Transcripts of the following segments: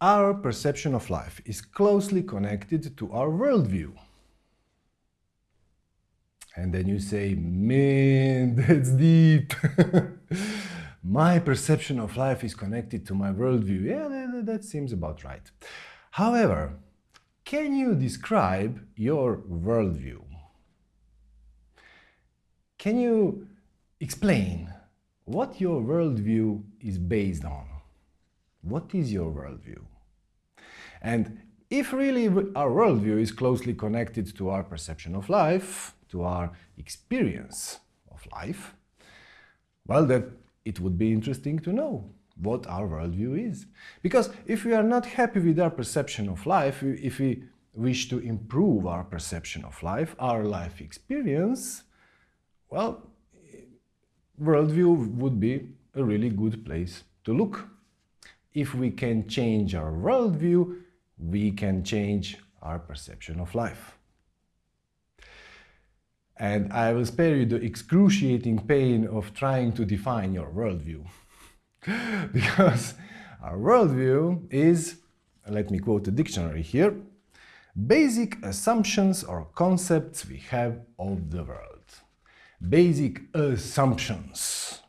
our perception of life is closely connected to our worldview. And then you say, man, that's deep. my perception of life is connected to my worldview. Yeah, that, seems about right. However, can you describe your worldview? Can you explain what your worldview is based on? What is your worldview? And if really our worldview is closely connected to our perception of life, to our experience of life, well, then it would be interesting to know what our worldview is. Because if we are not happy with our perception of life, if we wish to improve our perception of life, our life experience, well, worldview would be a really good place to look. If we can change our worldview, we can change our perception of life. And I will spare you the excruciating pain of trying to define your worldview. because our worldview is, let me quote the dictionary here, basic assumptions or concepts we have of the world. Basic assumptions.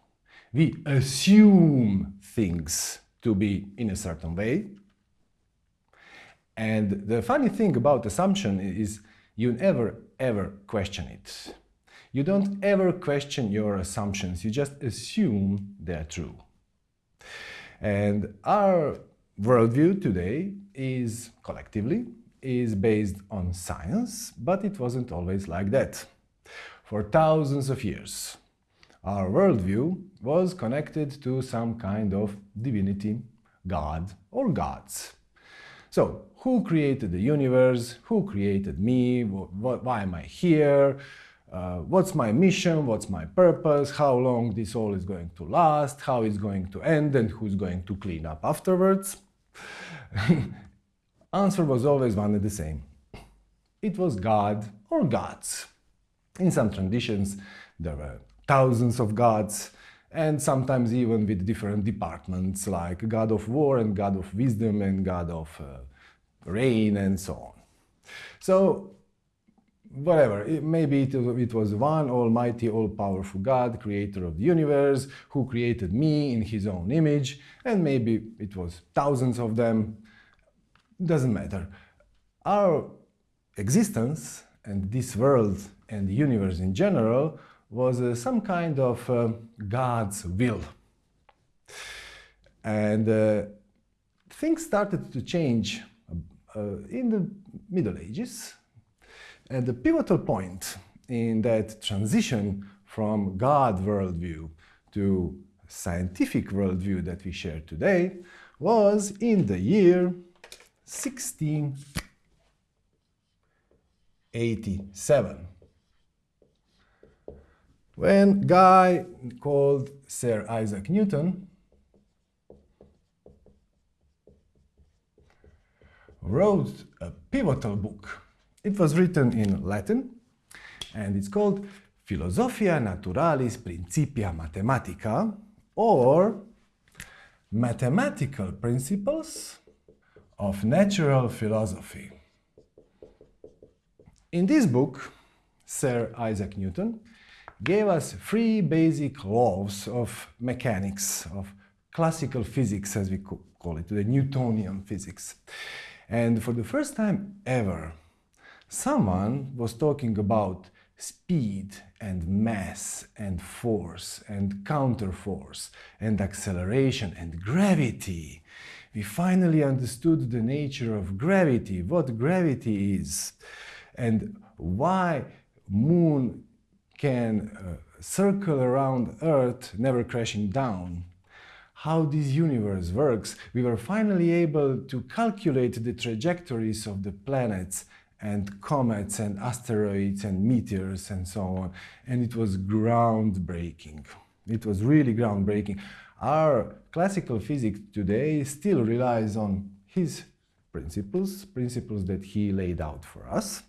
We assume things to be in a certain way. And the funny thing about assumption is you never ever question it. You don't ever question your assumptions, you just assume they're true. And our worldview today is, collectively, is based on science, but it wasn't always like that. For thousands of years, our worldview was connected to some kind of divinity, God or gods. So, who created the universe? Who created me? Why am I here? Uh, what's my mission? What's my purpose? How long this all is going to last? How it's going to end? And who's going to clean up afterwards? Answer was always one and the same. It was God or gods. In some traditions, there were thousands of gods, and sometimes even with different departments like god of war and god of wisdom and god of uh, rain and so on. So whatever, it, maybe it, it was one almighty, all-powerful God, creator of the universe, who created me in his own image, and maybe it was thousands of them, doesn't matter. Our existence and this world and the universe in general was uh, some kind of uh, God's will. And uh, things started to change uh, in the Middle Ages. And the pivotal point in that transition from God worldview to scientific worldview that we share today was in the year 1687 when guy called Sir Isaac Newton wrote a pivotal book. It was written in Latin and it's called Philosophia Naturalis Principia Mathematica or Mathematical Principles of Natural Philosophy. In this book, Sir Isaac Newton gave us three basic laws of mechanics, of classical physics as we call it, the Newtonian physics. And for the first time ever, someone was talking about speed and mass and force and counterforce and acceleration and gravity. We finally understood the nature of gravity, what gravity is, and why moon can uh, circle around Earth, never crashing down, how this universe works, we were finally able to calculate the trajectories of the planets and comets and asteroids and meteors and so on. And it was groundbreaking. It was really groundbreaking. Our classical physics today still relies on his principles, principles that he laid out for us.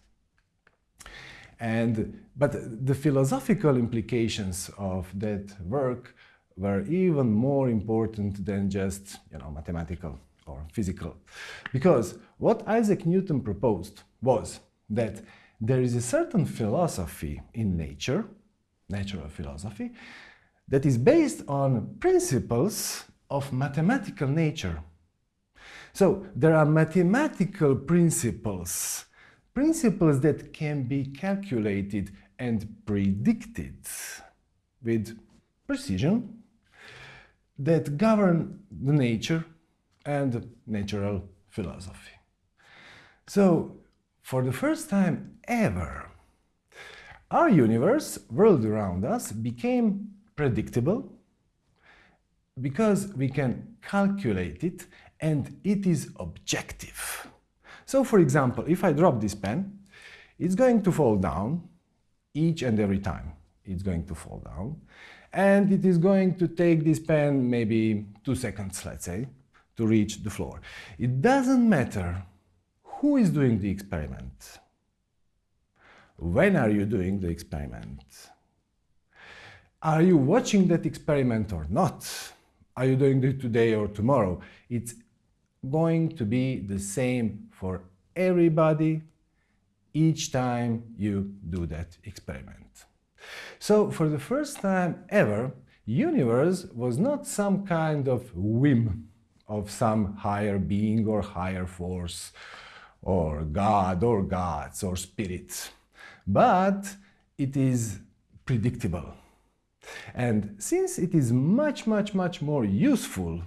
And, but the philosophical implications of that work were even more important than just you know, mathematical or physical. Because what Isaac Newton proposed was that there is a certain philosophy in nature, natural philosophy, that is based on principles of mathematical nature. So there are mathematical principles, principles that can be calculated and predicted with precision that govern the nature and natural philosophy. So, for the first time ever, our universe, world around us, became predictable because we can calculate it and it is objective. So, for example, if I drop this pen, it's going to fall down each and every time. It's going to fall down and it is going to take this pen maybe two seconds, let's say, to reach the floor. It doesn't matter who is doing the experiment. When are you doing the experiment? Are you watching that experiment or not? Are you doing it today or tomorrow? It's going to be the same for everybody each time you do that experiment. So for the first time ever, universe was not some kind of whim of some higher being or higher force or God or gods or spirits, but it is predictable. And since it is much, much, much more useful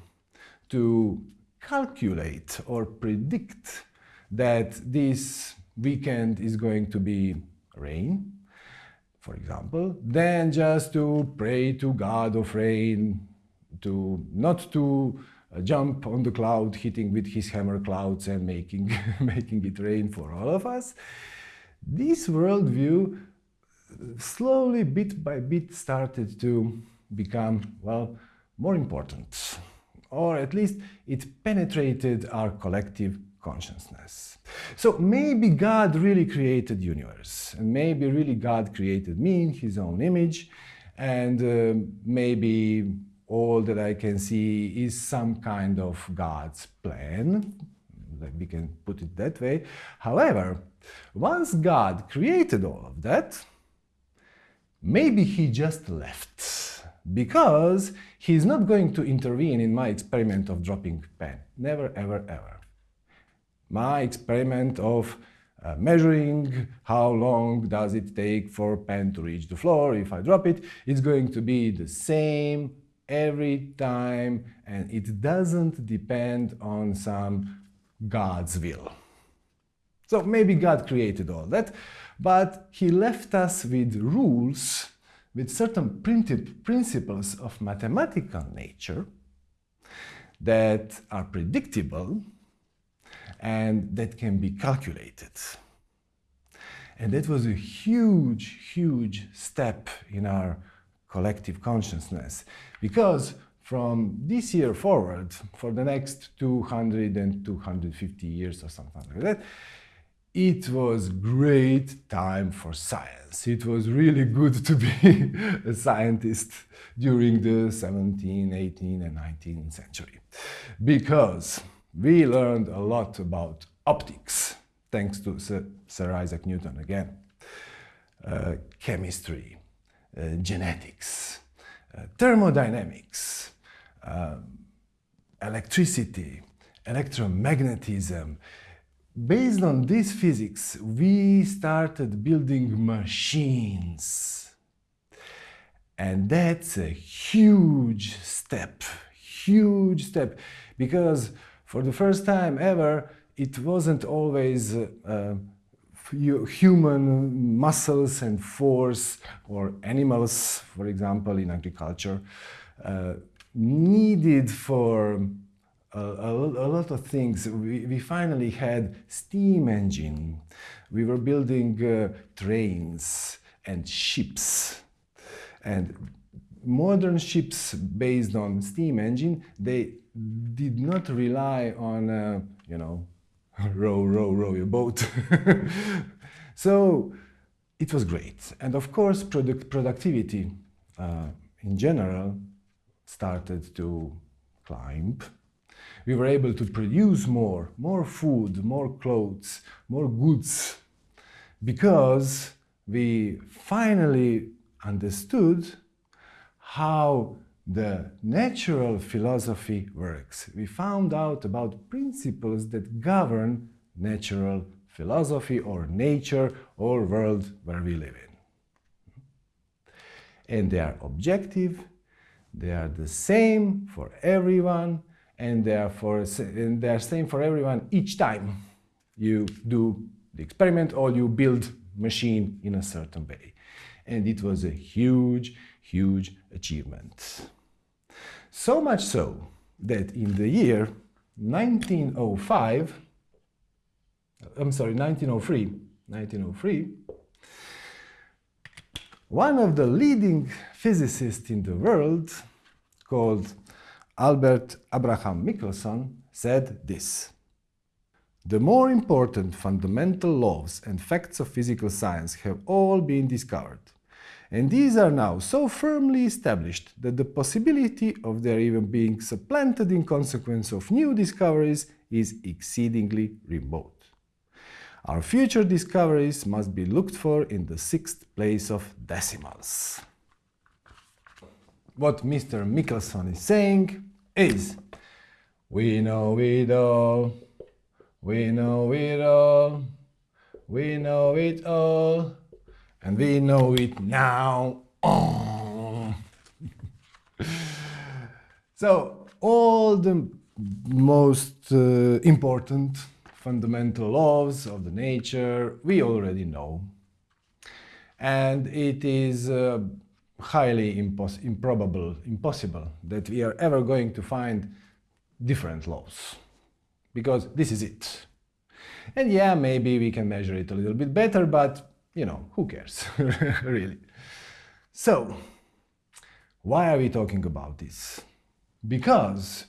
to calculate or predict that this weekend is going to be rain, for example, than just to pray to God of rain, to not to uh, jump on the cloud, hitting with his hammer clouds and making, making it rain for all of us. This worldview slowly, bit by bit, started to become, well, more important. Or at least it penetrated our collective consciousness. So maybe God really created universe, and maybe really God created me in His own image, and uh, maybe all that I can see is some kind of God's plan. We can put it that way. However, once God created all of that, maybe He just left because He's not going to intervene in my experiment of dropping pen. Never, ever, ever my experiment of uh, measuring how long does it take for pen to reach the floor if I drop it, it's going to be the same every time and it doesn't depend on some God's will. So maybe God created all that, but he left us with rules, with certain principles of mathematical nature that are predictable and that can be calculated. And that was a huge, huge step in our collective consciousness because from this year forward, for the next 200 and 250 years or something like that, it was great time for science. It was really good to be a scientist during the 17th, 18th and 19th century because we learned a lot about optics, thanks to Sir, Isaac Newton again, uh, chemistry, uh, genetics, uh, thermodynamics, um, electricity, electromagnetism. Based on this physics, we started building machines. And that's a huge step, huge step, because for the first time ever, it wasn't always uh, uh, human muscles and force or animals, for example, in agriculture, uh, needed for a, a, a, lot of things. We, we, finally had steam engine. We were building uh, trains and ships. And modern ships based on steam engine, they did not rely on, uh, you know, row, row, row your boat. so it was great. And of course, product productivity uh, in general started to climb we were able to produce more, more food, more clothes, more goods, because we finally understood how the natural philosophy works. We found out about principles that govern natural philosophy or nature or world where we live in. And they are objective, they are the same for everyone, and for, and they are same for everyone each time you do the experiment or you build machine in a certain way. And it was a huge, huge achievement. So much so that in the year 1905, I'm sorry, 1903, 1903, one of the leading physicists in the world, called Albert Abraham Michelson, said this. The more important fundamental laws and facts of physical science have all been discovered, and these are now so firmly established that the possibility of their even being supplanted in consequence of new discoveries is exceedingly remote. Our future discoveries must be looked for in the sixth place of decimals. What Mr. Michelson is saying is, we know it all, we know it all, we know it all, and we know it now. So, all the most uh, important fundamental laws of the nature we already know. And it is uh, highly impos improbable, impossible that we are ever going to find different laws. Because this is it. And yeah, maybe we can measure it a little bit better, but, you know, who cares, really. So, why are we talking about this? Because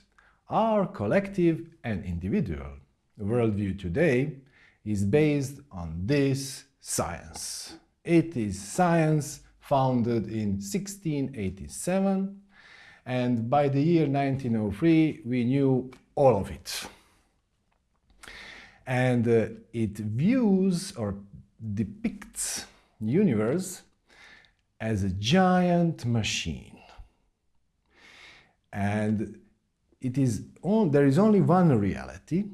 our collective and individual worldview today is based on this science. It is science founded in 1687 and by the year 1903 we knew all of it. And uh, it views or depicts universe as a giant machine. And it is there is only one reality,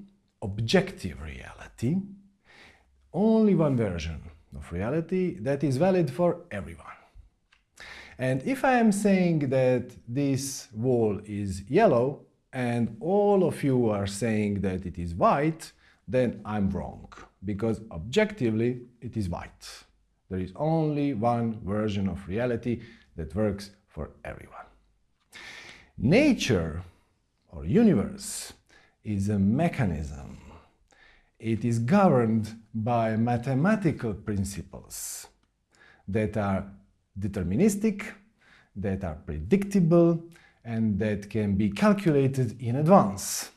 objective reality, only one version of reality that is valid for everyone. And if I am saying that this wall is yellow and all of you are saying that it is white, then I'm wrong, because objectively it is white. There is only one version of reality that works for everyone. Nature or universe is a mechanism. It is governed by mathematical principles that are deterministic, that are predictable, and that can be calculated in advance.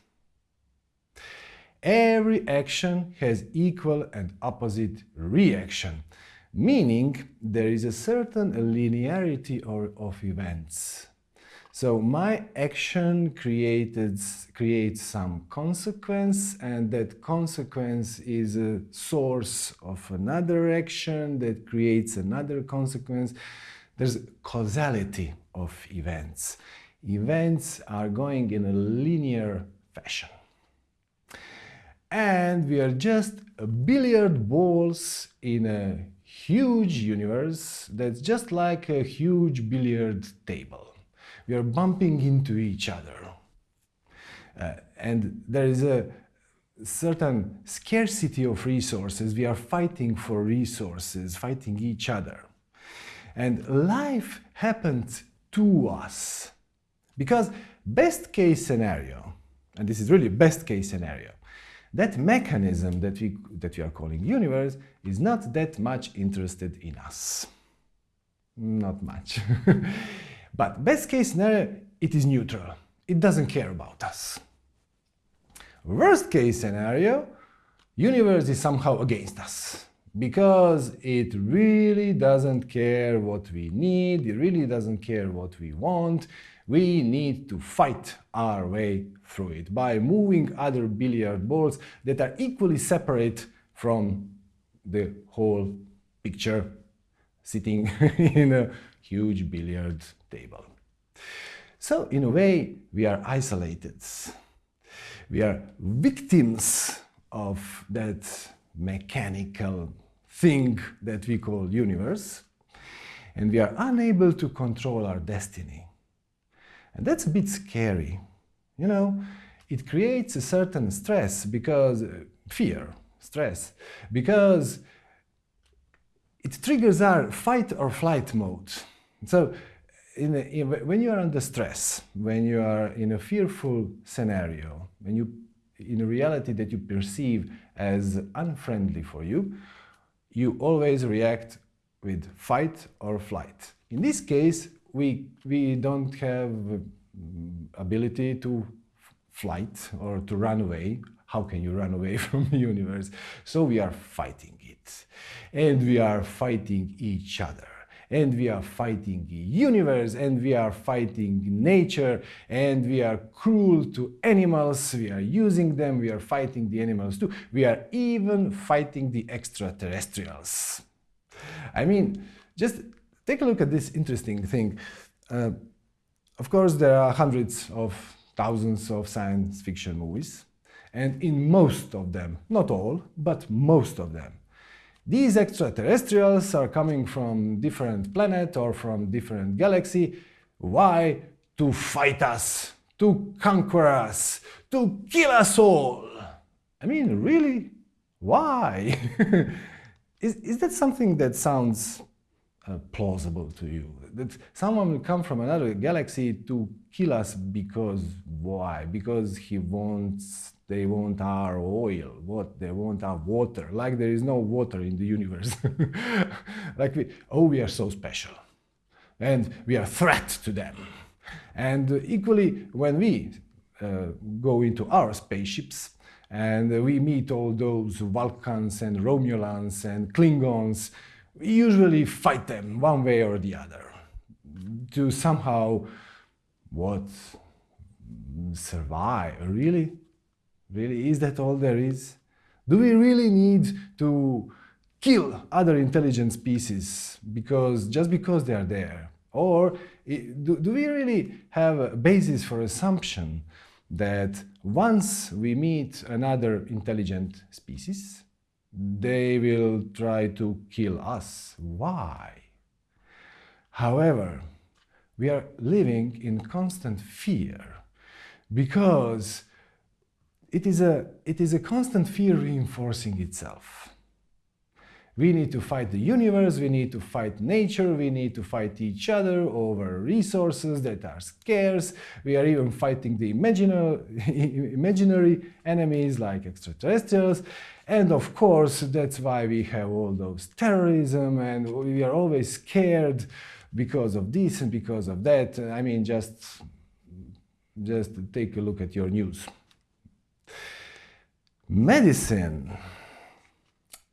Every action has equal and opposite reaction, meaning there is a certain linearity of events. So my action created, creates some consequence and that consequence is a source of another action that creates another consequence. There's causality of events. Events are going in a linear fashion. And we are just billiard balls in a huge universe that's just like a huge billiard table we are bumping into each other. Uh, and there is a certain scarcity of resources. We are fighting for resources, fighting each other. And life happens to us. Because best case scenario, and this is really best case scenario, that mechanism that we, that we are calling universe is not that much interested in us. Not much. But best case scenario, it is neutral. It doesn't care about us. Worst case scenario, universe is somehow against us because it really doesn't care what we need, it really doesn't care what we want. We need to fight our way through it by moving other billiard balls that are equally separate from the whole picture sitting in a huge billiard table. So, in a way, we are isolated. We are victims of that mechanical thing that we call universe, and we are unable to control our destiny. And that's a bit scary. You know, it creates a certain stress because, uh, fear, stress, because it triggers our fight or flight mode. So in a, in, when you are under stress, when you are in a fearful scenario, when you in a reality that you perceive as unfriendly for you, you always react with fight or flight. In this case, we, we don't have mm, ability to flight or to run away. How can you run away from the universe? So we are fighting it. And we are fighting each other and we are fighting the universe and we are fighting nature and we are cruel to animals, we are using them, we are fighting the animals too. We are even fighting the extraterrestrials. I mean, just take a look at this interesting thing. Uh, of course, there are hundreds of thousands of science fiction movies, and in most of them, not all, but most of them, these extraterrestrials are coming from different planet or from different galaxy. Why? To fight us, to conquer us, to kill us all. I mean, really? Why? is, is that something that sounds uh, plausible to you? That someone will come from another galaxy to kill us because why? Because he wants they want our oil, what they want our water, like there is no water in the universe. like we, oh, we are so special, and we are a threat to them. And equally, when we uh, go into our spaceships and we meet all those Vulcans and Romulans and Klingons, we usually fight them one way or the other to somehow what survive really Really, is that all there is? Do we really need to kill other intelligent species because just because they are there? Or do, do we really have a basis for assumption that once we meet another intelligent species, they will try to kill us? Why? However, we are living in constant fear because it is a, it is a constant fear reinforcing itself. We need to fight the universe, we need to fight nature, we need to fight each other over resources that are scarce. We are even fighting the imaginary, enemies like extraterrestrials. And of course, that's why we have all those terrorism and we are always scared because of this and because of that. I mean, just, just take a look at your news. Medicine.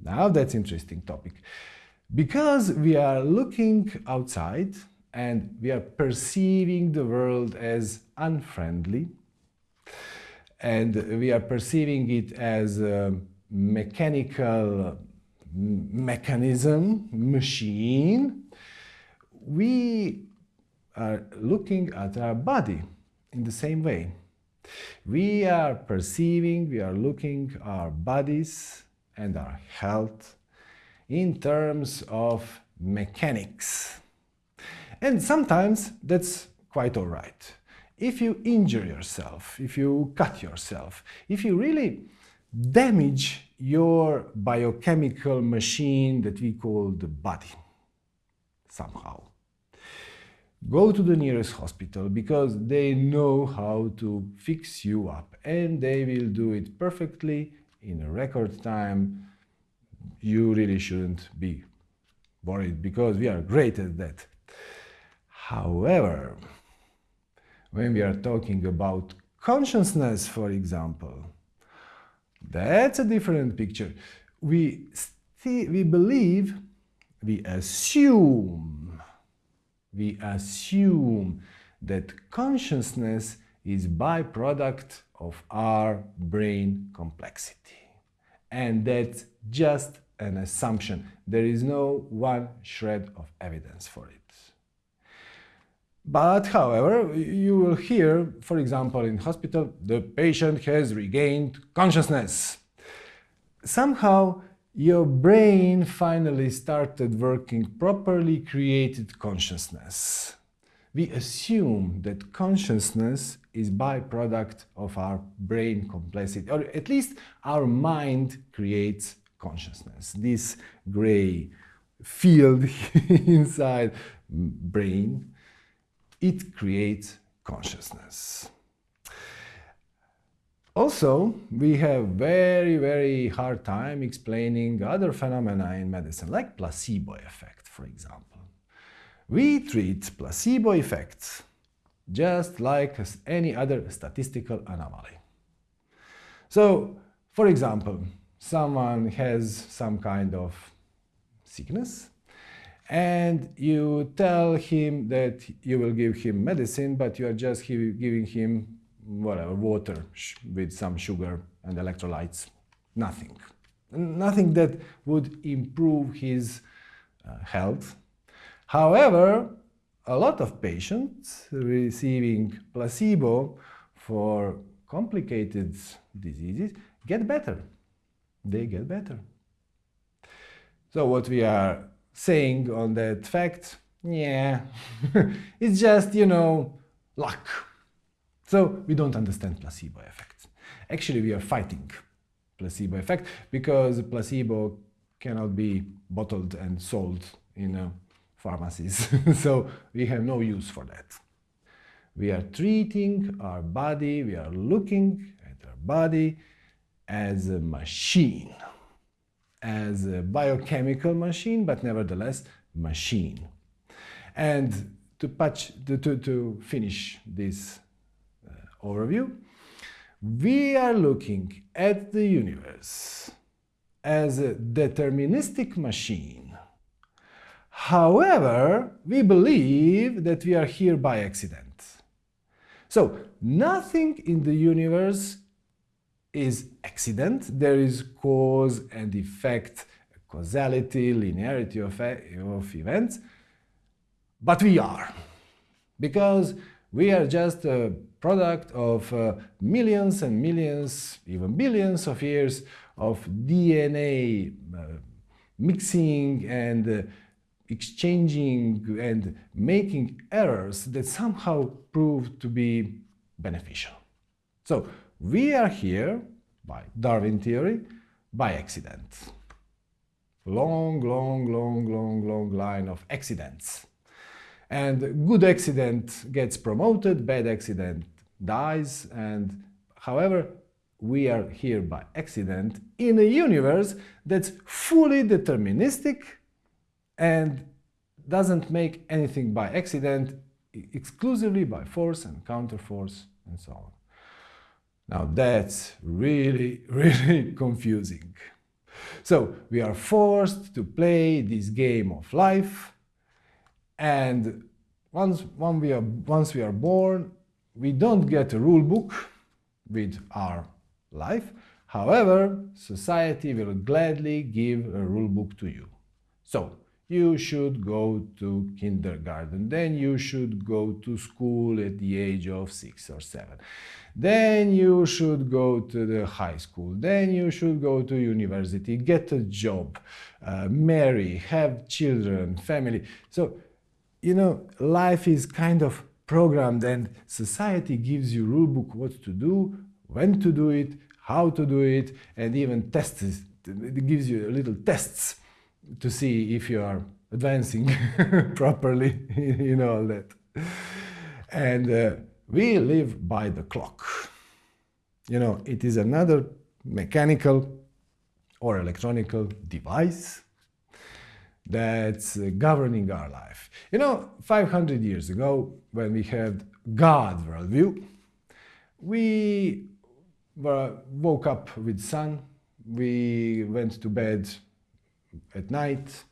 Now that's interesting topic. Because we are looking outside and we are perceiving the world as unfriendly and we are perceiving it as a mechanical mechanism, machine, we are looking at our body in the same way. We are perceiving, we are looking our bodies and our health in terms of mechanics. And sometimes that's quite all right. If you injure yourself, if you cut yourself, if you really damage your biochemical machine that we call the body somehow go to the nearest hospital because they know how to fix you up and they will do it perfectly in a record time. You really shouldn't be worried because we are great at that. However, when we are talking about consciousness, for example, that's a different picture. We, we believe, we assume we assume that consciousness is byproduct of our brain complexity. And that's just an assumption. There is no one shred of evidence for it. But, however, you will hear, for example, in hospital, the patient has regained consciousness. Somehow, your brain finally started working properly created consciousness. We assume that consciousness is byproduct of our brain complexity, or at least our mind creates consciousness. This gray field inside brain, it creates consciousness. Also, we have very, very hard time explaining other phenomena in medicine, like placebo effect, for example. We treat placebo effects just like any other statistical anomaly. So, for example, someone has some kind of sickness and you tell him that you will give him medicine, but you are just giving him whatever, water with some sugar and electrolytes. Nothing. Nothing that would improve his uh, health. However, a lot of patients receiving placebo for complicated diseases get better. They get better. So what we are saying on that fact, yeah, it's just, you know, luck. So we don't understand placebo effect. Actually, we are fighting placebo effect because placebo cannot be bottled and sold in uh, pharmacies. so we have no use for that. We are treating our body, we are looking at our body as a machine, as a biochemical machine, but nevertheless machine. And to, patch, to, to, to finish this uh, overview, we are looking at the universe as a deterministic machine. However, we believe that we are here by accident. So, nothing in the universe is accident. There is cause and effect, causality, linearity of, of events. But we are. Because we are just a product of uh, millions and millions, even billions of years of DNA uh, mixing and uh, exchanging and making errors that somehow prove to be beneficial. So we are here, by Darwin theory, by accident. Long, long, long, long, long line of accidents. And good accident gets promoted, bad accident dies, and however, we are here by accident in a universe that's fully deterministic and doesn't make anything by accident, exclusively by force and counterforce and so on. Now that's really, really confusing. So we are forced to play this game of life and once, we are, once we are born, we don't get a rule book with our life. However, society will gladly give a rule book to you. So, you should go to kindergarten, then you should go to school at the age of six or seven. Then you should go to the high school, then you should go to university, get a job, uh, marry, have children, family. So you know, life is kind of programmed and society gives you rule book what to do, when to do it, how to do it, and even tests, it gives you little tests to see if you are advancing properly, you know, all that. And uh, we live by the clock. You know, it is another mechanical or electronical device that's uh, governing our life. You know, 500 years ago, when we had God worldview, we were, woke up with sun, we went to bed at night,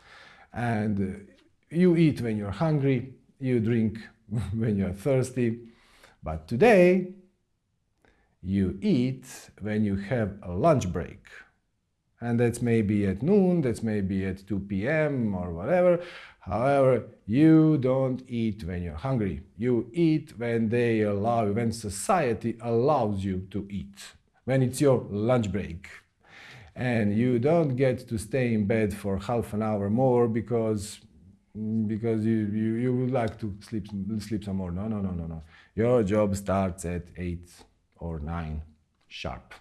and you eat when you're hungry, you drink when you're thirsty. But today, you eat when you have a lunch break. And that's maybe at noon, that's maybe at 2 p.m. or whatever. However, you don't eat when you're hungry. You eat when they allow when society allows you to eat, when it's your lunch break. And you don't get to stay in bed for half an hour more because mm, because you, you, you would like to sleep, sleep some more. No, no, no, no, no. Your job starts at 8 or 9 sharp.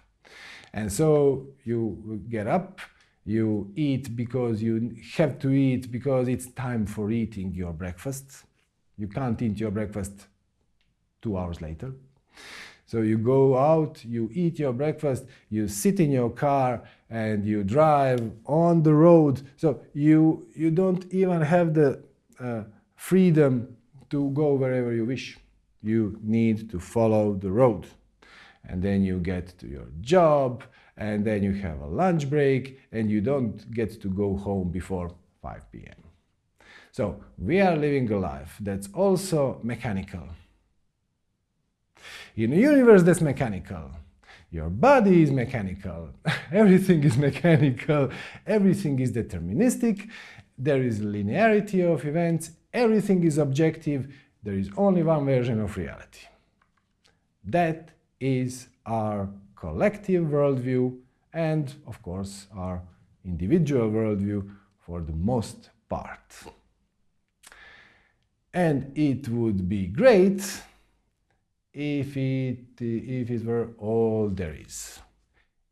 And so you get up, you eat because you have to eat because it's time for eating your breakfast. You can't eat your breakfast two hours later. So you go out, you eat your breakfast, you sit in your car and you drive on the road. So you, you don't even have the uh, freedom to go wherever you wish. You need to follow the road. And then you get to your job, and then you have a lunch break, and you don't get to go home before 5 p.m. So we are living a life that's also mechanical. In a universe that's mechanical, your body is mechanical, everything is mechanical, everything is deterministic, there is linearity of events, everything is objective, there is only one version of reality. That is our collective worldview and, of course, our individual worldview for the most part. And it would be great if it, if it were all there is.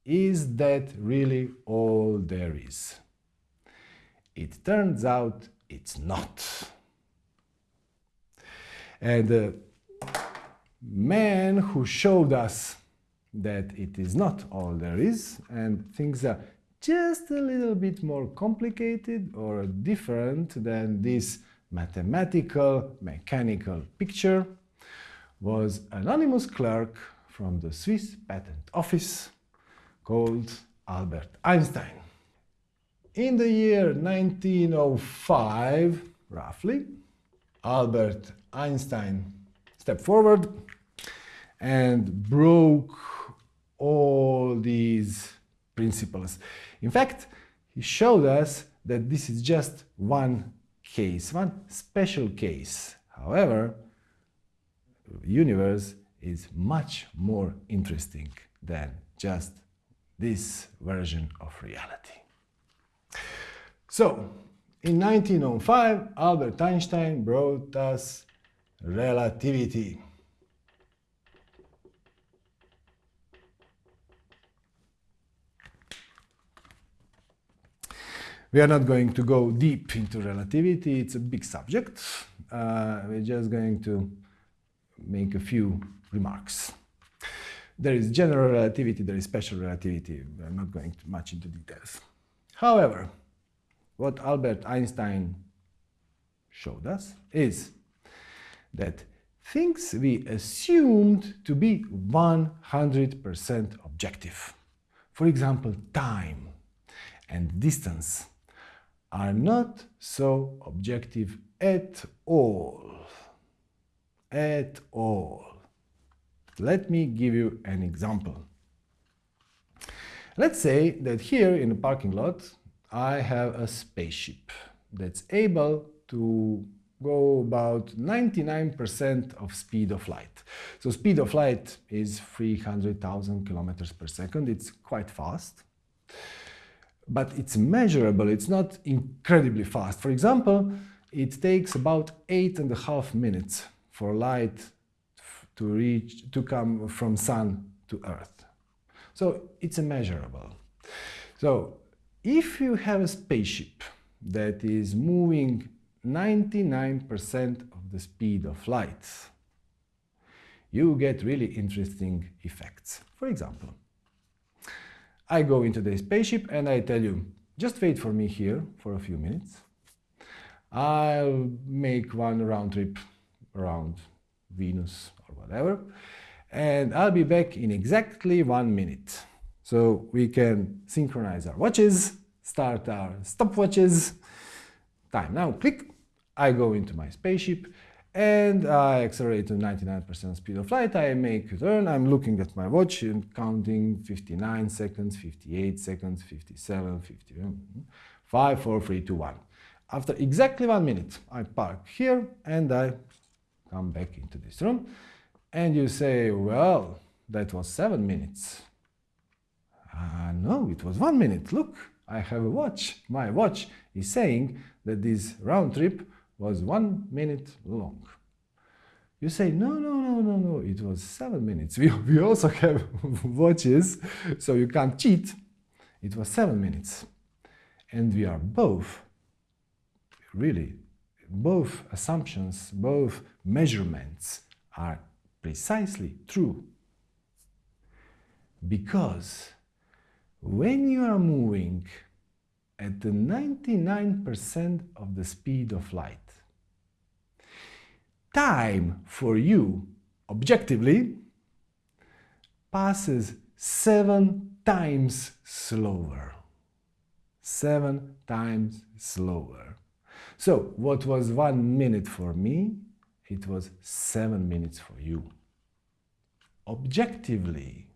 Is that really all there is? It turns out it's not. And the man who showed us that it is not all there is and things are just a little bit more complicated or different than this mathematical, mechanical picture was anonymous clerk from the Swiss Patent Office called Albert Einstein. In the year 1905, roughly, Albert Einstein stepped forward and broke all these principles. In fact, he showed us that this is just one case, one special case. However, universe is much more interesting than just this version of reality. So, in 1905, Albert Einstein brought us relativity. We are not going to go deep into relativity, it's a big subject. Uh, we're just going to make a few remarks. There is general relativity, there is special relativity. I'm not going much into details. However, what Albert Einstein showed us is that things we assumed to be 100% objective, for example, time and distance, are not so objective at all at all. Let me give you an example. Let's say that here in the parking lot I have a spaceship that's able to go about 99% of speed of light. So speed of light is 300,000 kilometers per second. It's quite fast, but it's measurable. It's not incredibly fast. For example, it takes about eight and a half minutes for light to reach to come from sun to earth. So it's immeasurable. So if you have a spaceship that is moving 99% of the speed of light, you get really interesting effects. For example, I go into the spaceship and I tell you, just wait for me here for a few minutes. I'll make one round trip around Venus or whatever. And I'll be back in exactly one minute. So we can synchronize our watches, start our stopwatches. Time now, click. I go into my spaceship and I accelerate to 99% speed of light. I make a turn. I'm looking at my watch and counting 59 seconds, 58 seconds, 57, 51, hmm, 5, 4, 3, 2, 1. After exactly one minute, I park here and I come back into this room. And you say, well, that was seven minutes. Uh, no, it was one minute. Look, I have a watch. My watch is saying that this round trip was one minute long. You say, no, no, no, no, no, it was seven minutes. We, we also have watches, so you can't cheat. It was seven minutes. And we are both, really, both assumptions, both measurements are precisely true. Because when you are moving at the 99% of the speed of light, time for you, objectively, passes seven times slower. Seven times slower. So, what was one minute for me, it was seven minutes for you. Objectively,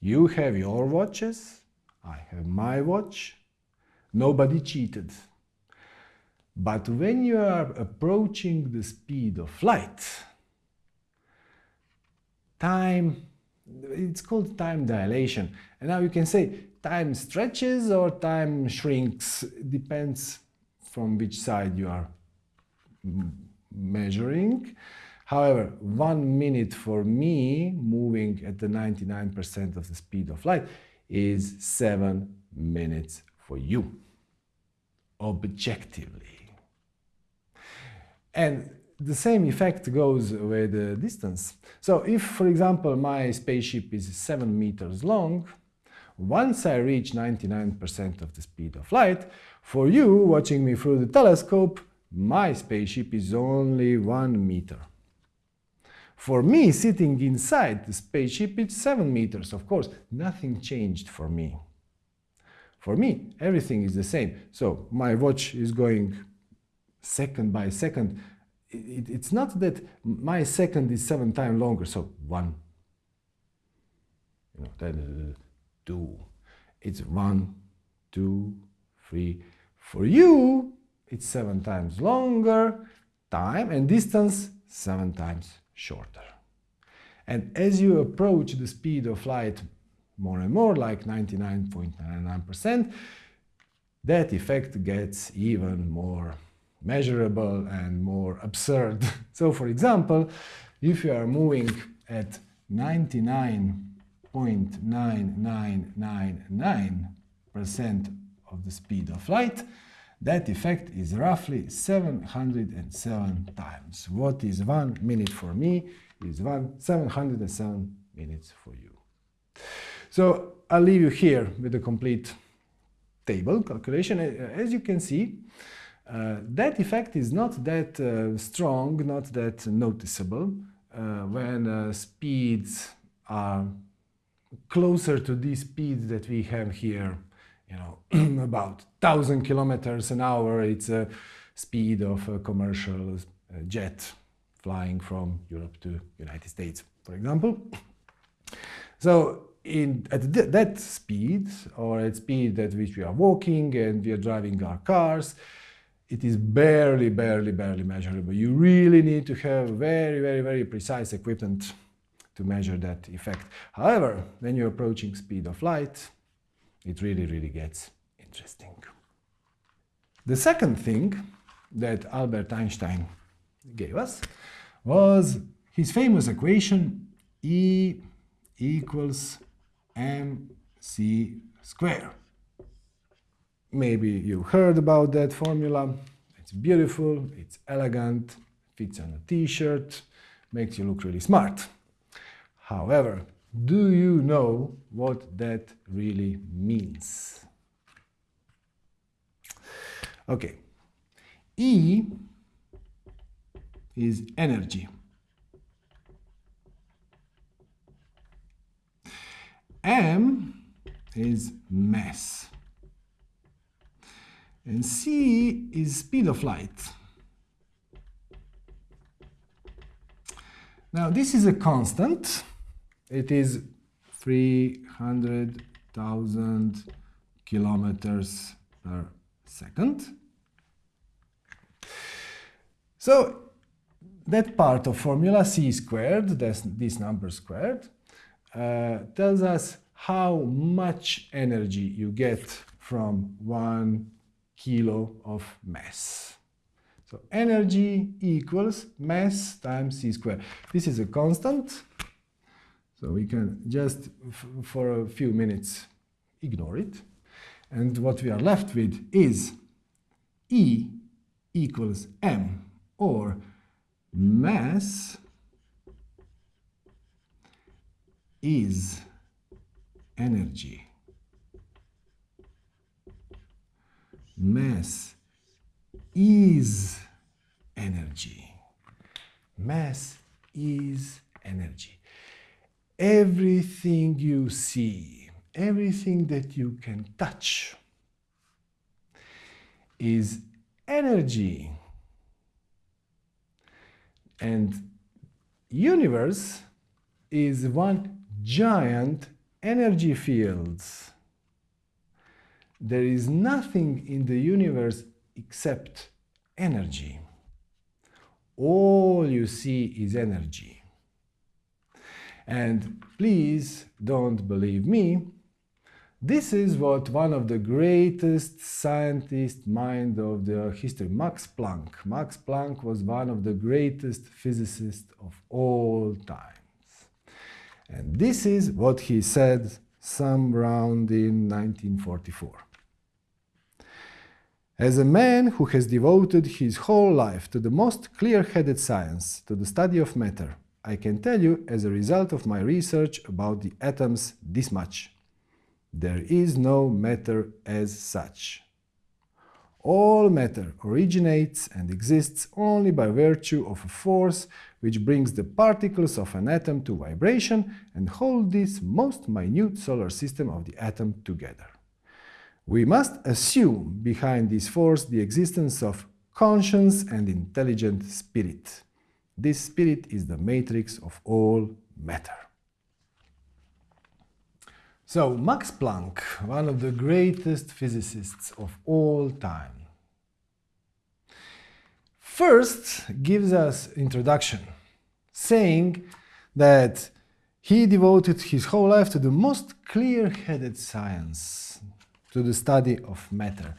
you have your watches, I have my watch, nobody cheated. But when you are approaching the speed of light, time, it's called time dilation. And now you can say time stretches or time shrinks, depends from which side you are measuring. However, one minute for me moving at the 99% of the speed of light is seven minutes for you, objectively. And the same effect goes with the distance. So if, for example, my spaceship is 7 meters long, once I reach 99% of the speed of light, for you watching me through the telescope, my spaceship is only 1 meter. For me, sitting inside the spaceship, it's 7 meters. Of course, nothing changed for me. For me, everything is the same. So my watch is going second by second. It, it's not that my second is seven times longer, so one, you know, then uh, two. It's one, two, three. For you, it's seven times longer, time and distance seven times shorter. And as you approach the speed of light more and more, like 99.99%, that effect gets even more measurable and more absurd. so for example, if you are moving at 99.9999% of the speed of light, that effect is roughly 707 times. What is one minute for me is one 707 minutes for you. So I'll leave you here with the complete table calculation. As you can see, uh, that effect is not that uh, strong, not that noticeable uh, when uh, speeds are closer to these speeds that we have here you know, about 1,000 kilometers an hour. It's a speed of a commercial uh, jet flying from Europe to United States, for example. So in, at th that speed, or at speed at which we are walking and we are driving our cars, it is barely, barely, barely measurable. You really need to have very, very, very precise equipment to measure that effect. However, when you're approaching speed of light, it really, really gets interesting. The second thing that Albert Einstein gave us was his famous equation E equals mc square. Maybe you heard about that formula. It's beautiful, it's elegant, fits on a t-shirt, makes you look really smart. However, do you know what that really means? Okay. E is energy. M is mass. And c is speed of light. Now this is a constant. It is 300,000 kilometers per second. So that part of formula c squared, this, this number squared, uh, tells us how much energy you get from one kilo of mass. So energy equals mass times c squared. This is a constant, so we can just, for a few minutes, ignore it. And what we are left with is E equals m, or mass is energy. Mass is energy. Mass is energy. Everything you see, everything that you can touch is energy. And universe is one giant energy field. There is nothing in the universe except energy. All you see is energy. And please don't believe me, this is what one of the greatest scientist mind of the history, Max Planck. Max Planck was one of the greatest physicists of all times. And this is what he said some round in 1944. As a man who has devoted his whole life to the most clear-headed science, to the study of matter, I can tell you as a result of my research about the atoms this much. There is no matter as such. All matter originates and exists only by virtue of a force which brings the particles of an atom to vibration and hold this most minute solar system of the atom together. We must assume behind this force the existence of conscious and intelligent spirit. This spirit is the matrix of all matter. So Max Planck, one of the greatest physicists of all time, first gives us introduction, saying that he devoted his whole life to the most clear-headed science, to the study of matter.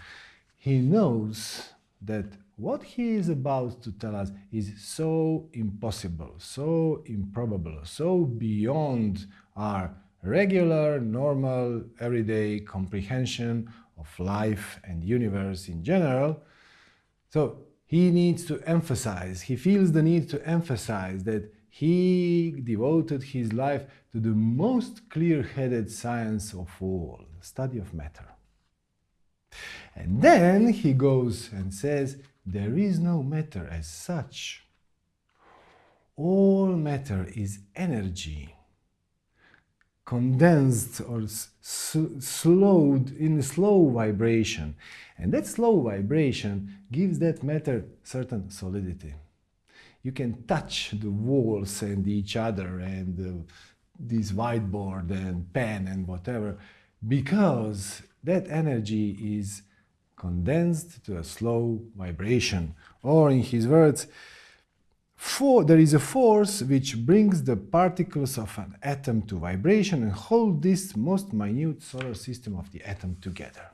He knows that what he is about to tell us is so impossible, so improbable, so beyond our regular, normal, everyday comprehension of life and universe in general. So he needs to emphasize, he feels the need to emphasize that he devoted his life to the most clear-headed science of all, the study of matter. And then he goes and says, there is no matter as such. All matter is energy condensed or slowed in a slow vibration. And that slow vibration gives that matter certain solidity. You can touch the walls and each other and uh, this whiteboard and pen and whatever because that energy is condensed to a slow vibration. Or in his words, for, there is a force which brings the particles of an atom to vibration and hold this most minute solar system of the atom together.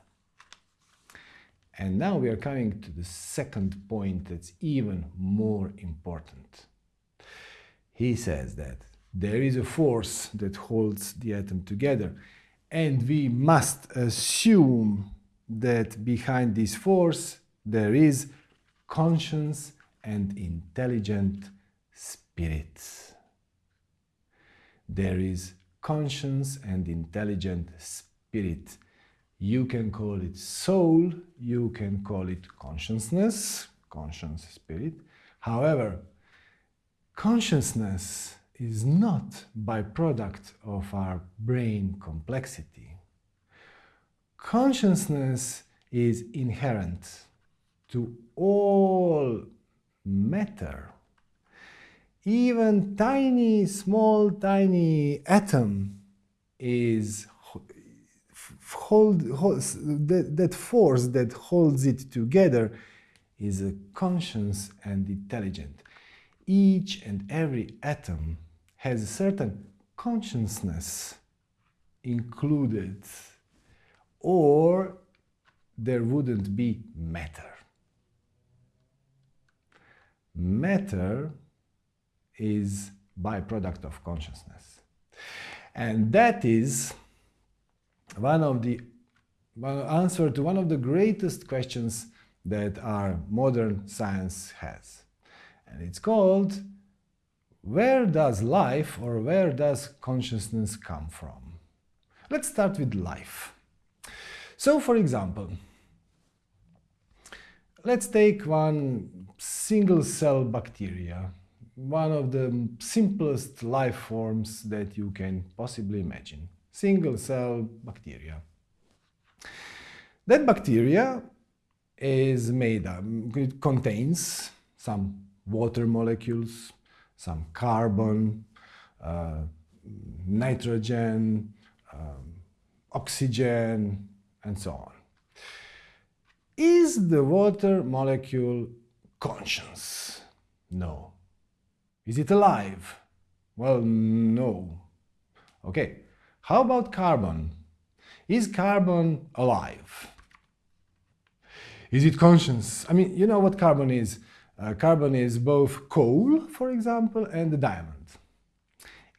And now we are coming to the second point that's even more important. He says that there is a force that holds the atom together and we must assume that behind this force there is conscience and intelligent spirits. There is conscience and intelligent spirit. You can call it soul, you can call it consciousness, conscience spirit. However, consciousness is not byproduct of our brain complexity. Consciousness is inherent to all matter. even tiny, small, tiny atom is hold, hold that, that force that holds it together is a conscious and intelligent. Each and every atom has a certain consciousness included or there wouldn't be matter. Matter is byproduct of consciousness. And that is one of the answer to one of the greatest questions that our modern science has. And it's called where does life or where does consciousness come from? Let's start with life. So for example, let's take one single cell bacteria one of the simplest life forms that you can possibly imagine. Single cell bacteria. That bacteria is made up, it contains some water molecules, some carbon, uh, nitrogen, um, oxygen, and so on. Is the water molecule conscious? No. Is it alive? Well, no. Okay, how about carbon? Is carbon alive? Is it conscious? I mean, you know what carbon is. Uh, carbon is both coal, for example, and the diamond.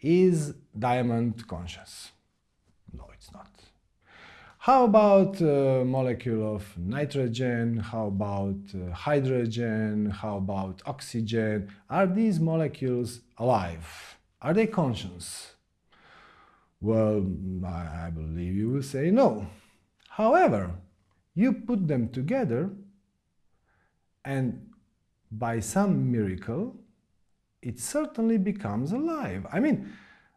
Is diamond conscious? How about a uh, molecule of nitrogen? How about uh, hydrogen? How about oxygen? Are these molecules alive? Are they conscious? Well, I believe you will say no. However, you put them together and by some miracle, it certainly becomes alive. I mean,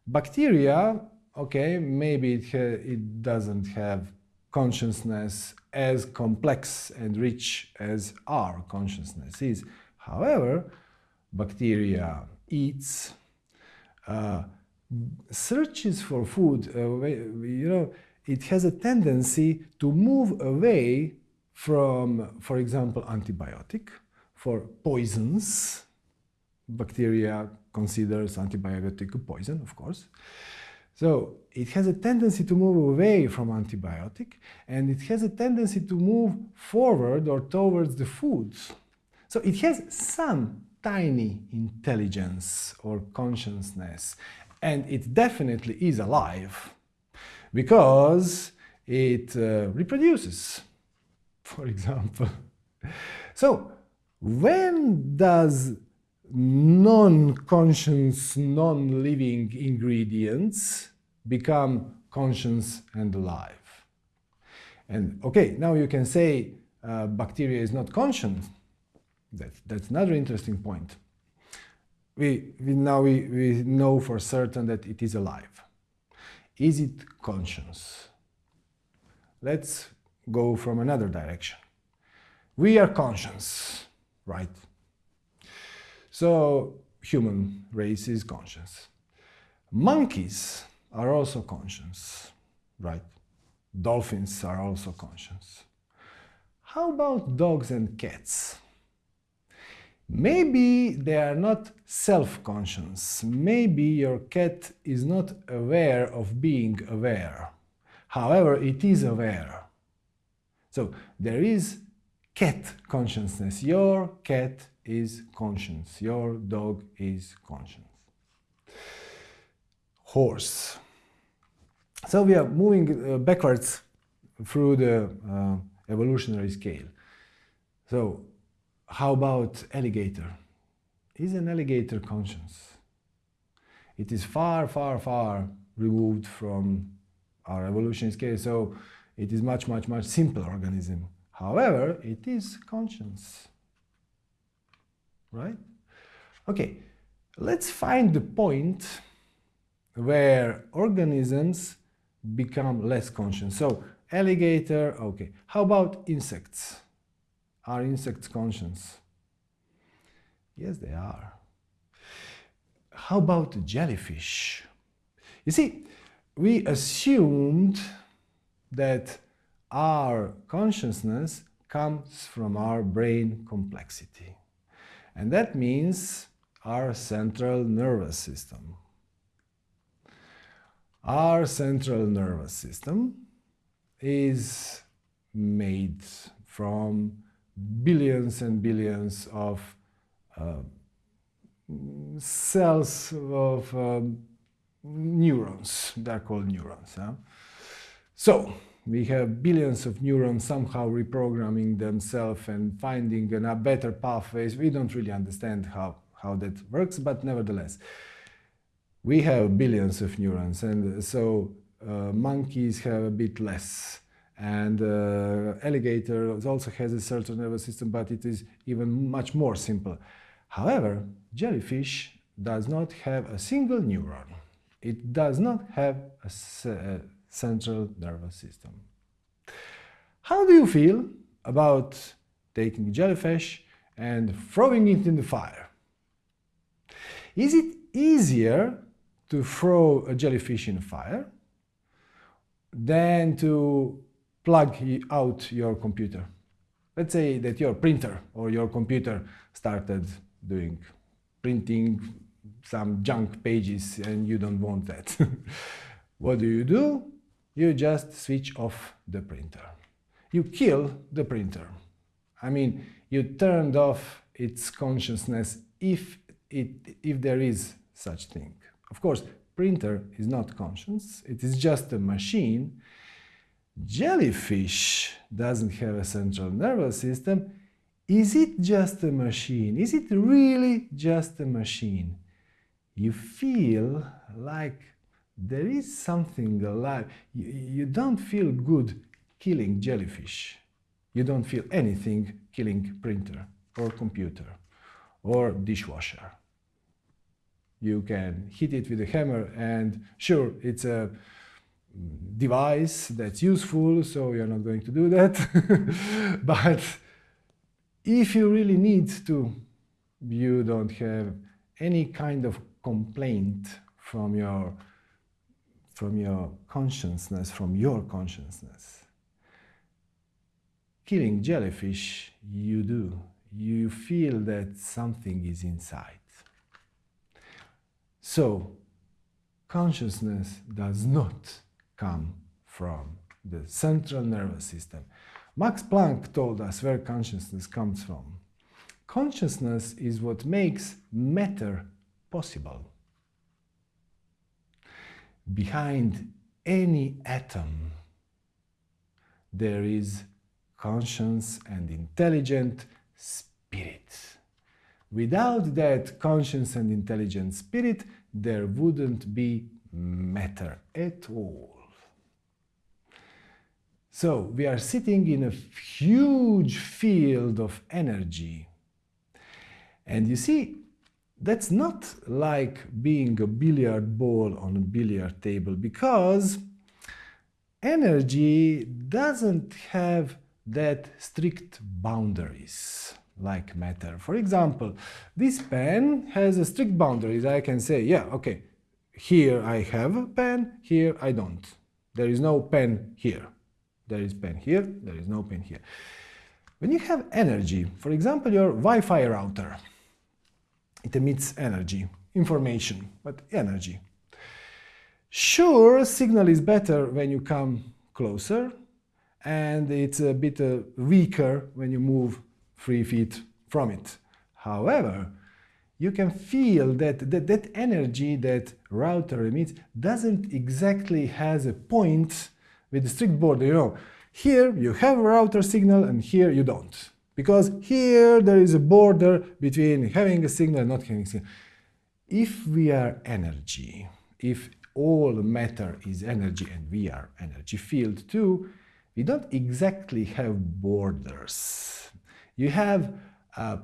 bacteria okay, maybe it, it doesn't have consciousness as complex and rich as our consciousness is. However, bacteria eats, uh, searches for food, uh, you know, it has a tendency to move away from, for example, antibiotic, for poisons. Bacteria considers antibiotic a poison, of course. So it has a tendency to move away from antibiotic and it has a tendency to move forward or towards the foods. So it has some tiny intelligence or consciousness and it definitely is alive because it uh, reproduces, for example. So when does non-conscious, non-living ingredients become conscious and alive. And okay, now you can say uh, bacteria is not conscious. That, that's another interesting point. We, we now we, we know for certain that it is alive. Is it conscious? Let's go from another direction. We are conscious, right? So human race is conscious. Monkeys are also conscious, right? Dolphins are also conscious. How about dogs and cats? Maybe they are not self-conscious. Maybe your cat is not aware of being aware. However, it is aware. So there is cat consciousness. Your cat is conscience. Your dog is conscience. Horse. So we are moving uh, backwards through the uh, evolutionary scale. So how about alligator? Is an alligator conscious? It is far, far, far removed from our evolutionary scale, so it is much, much, much simpler organism. However, it is conscious right? Okay, let's find the point where organisms become less conscious. So alligator, okay. How about insects? Are insects conscious? Yes, they are. how about jellyfish? You see, we assumed that our consciousness comes from our brain complexity. And that means our central nervous system. Our central nervous system is made from billions and billions of uh, cells of um, neurons. They're called neurons. Huh? So we have billions of neurons somehow reprogramming themselves and finding a better pathways. We don't really understand how, how that works, but nevertheless, we have billions of neurons, and so uh, monkeys have a bit less. And uh, alligator also has a central nervous system, but it is even much more simple. However, jellyfish does not have a single neuron. It does not have a, a central nervous system. How do you feel about taking jellyfish and throwing it in the fire? Is it easier to throw a jellyfish in fire than to plug out your computer? Let's say that your printer or your computer started doing printing some junk pages and you don't want that. what do you do? You just switch off the printer. You kill the printer. I mean, you turned off its consciousness if, it, if there is such thing. Of course, printer is not conscious, it is just a machine. Jellyfish doesn't have a central nervous system, is it just a machine? Is it really just a machine? You feel like there is something alive. You, you don't feel good killing jellyfish. You don't feel anything killing printer or computer or dishwasher. You can hit it with a hammer and sure, it's a device that's useful, so you're not going to do that. but if you really need to, you don't have any kind of complaint from your, from your consciousness, from your consciousness. Killing jellyfish, you do. You feel that something is inside. So, consciousness does not come from the central nervous system. Max Planck told us where consciousness comes from. Consciousness is what makes matter possible. Behind any atom, there is conscious and intelligent spirit. Without that conscious and intelligent spirit, there wouldn't be matter at all. So we are sitting in a huge field of energy. And you see, that's not like being a billiard ball on a billiard table because energy doesn't have that strict boundaries like matter. For example, this pen has a strict boundaries. I can say, yeah, okay, here I have a pen, here I don't. There is no pen here. There is pen here, there is no pen here. When you have energy, for example, your Wi-Fi router, it emits energy, information, but energy. Sure, signal is better when you come closer, and it's a bit uh, weaker when you move three feet from it. However, you can feel that, that that energy that router emits doesn't exactly has a point with the strict border, you know, here you have a router signal and here you don't. Because here there is a border between having a signal and not having a signal. If we are energy, if all matter is energy and we are energy field too, we don't exactly have borders. You have uh,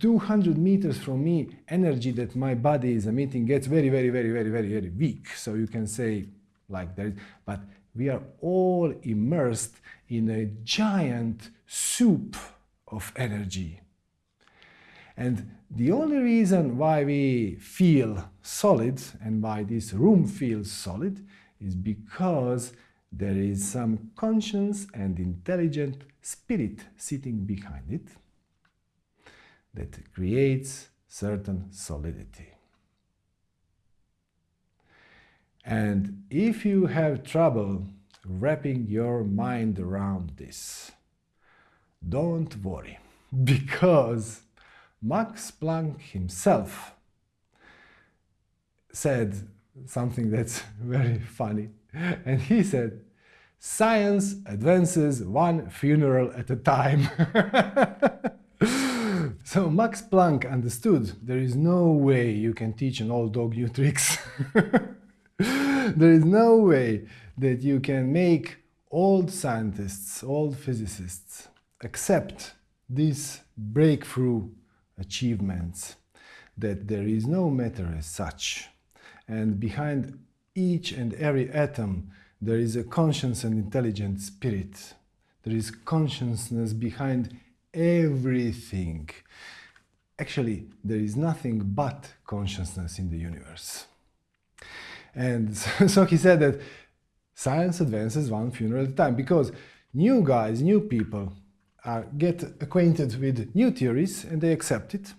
200 meters from me, energy that my body is emitting gets very, very, very, very, very, very weak. So you can say like that, but we are all immersed in a giant soup of energy. And the only reason why we feel solid and why this room feels solid is because there is some conscious and intelligent spirit sitting behind it that creates certain solidity. And if you have trouble wrapping your mind around this, don't worry, because Max Planck himself said something that's very funny. And he said, science advances one funeral at a time. so Max Planck understood there is no way you can teach an old dog new tricks. there is no way that you can make old scientists, old physicists accept these breakthrough achievements, that there is no matter as such. And behind each and every atom, there is a conscious and intelligent spirit. There is consciousness behind everything. Actually, there is nothing but consciousness in the universe. And so he said that science advances one funeral at a time because new guys, new people uh, get acquainted with new theories and they accept it.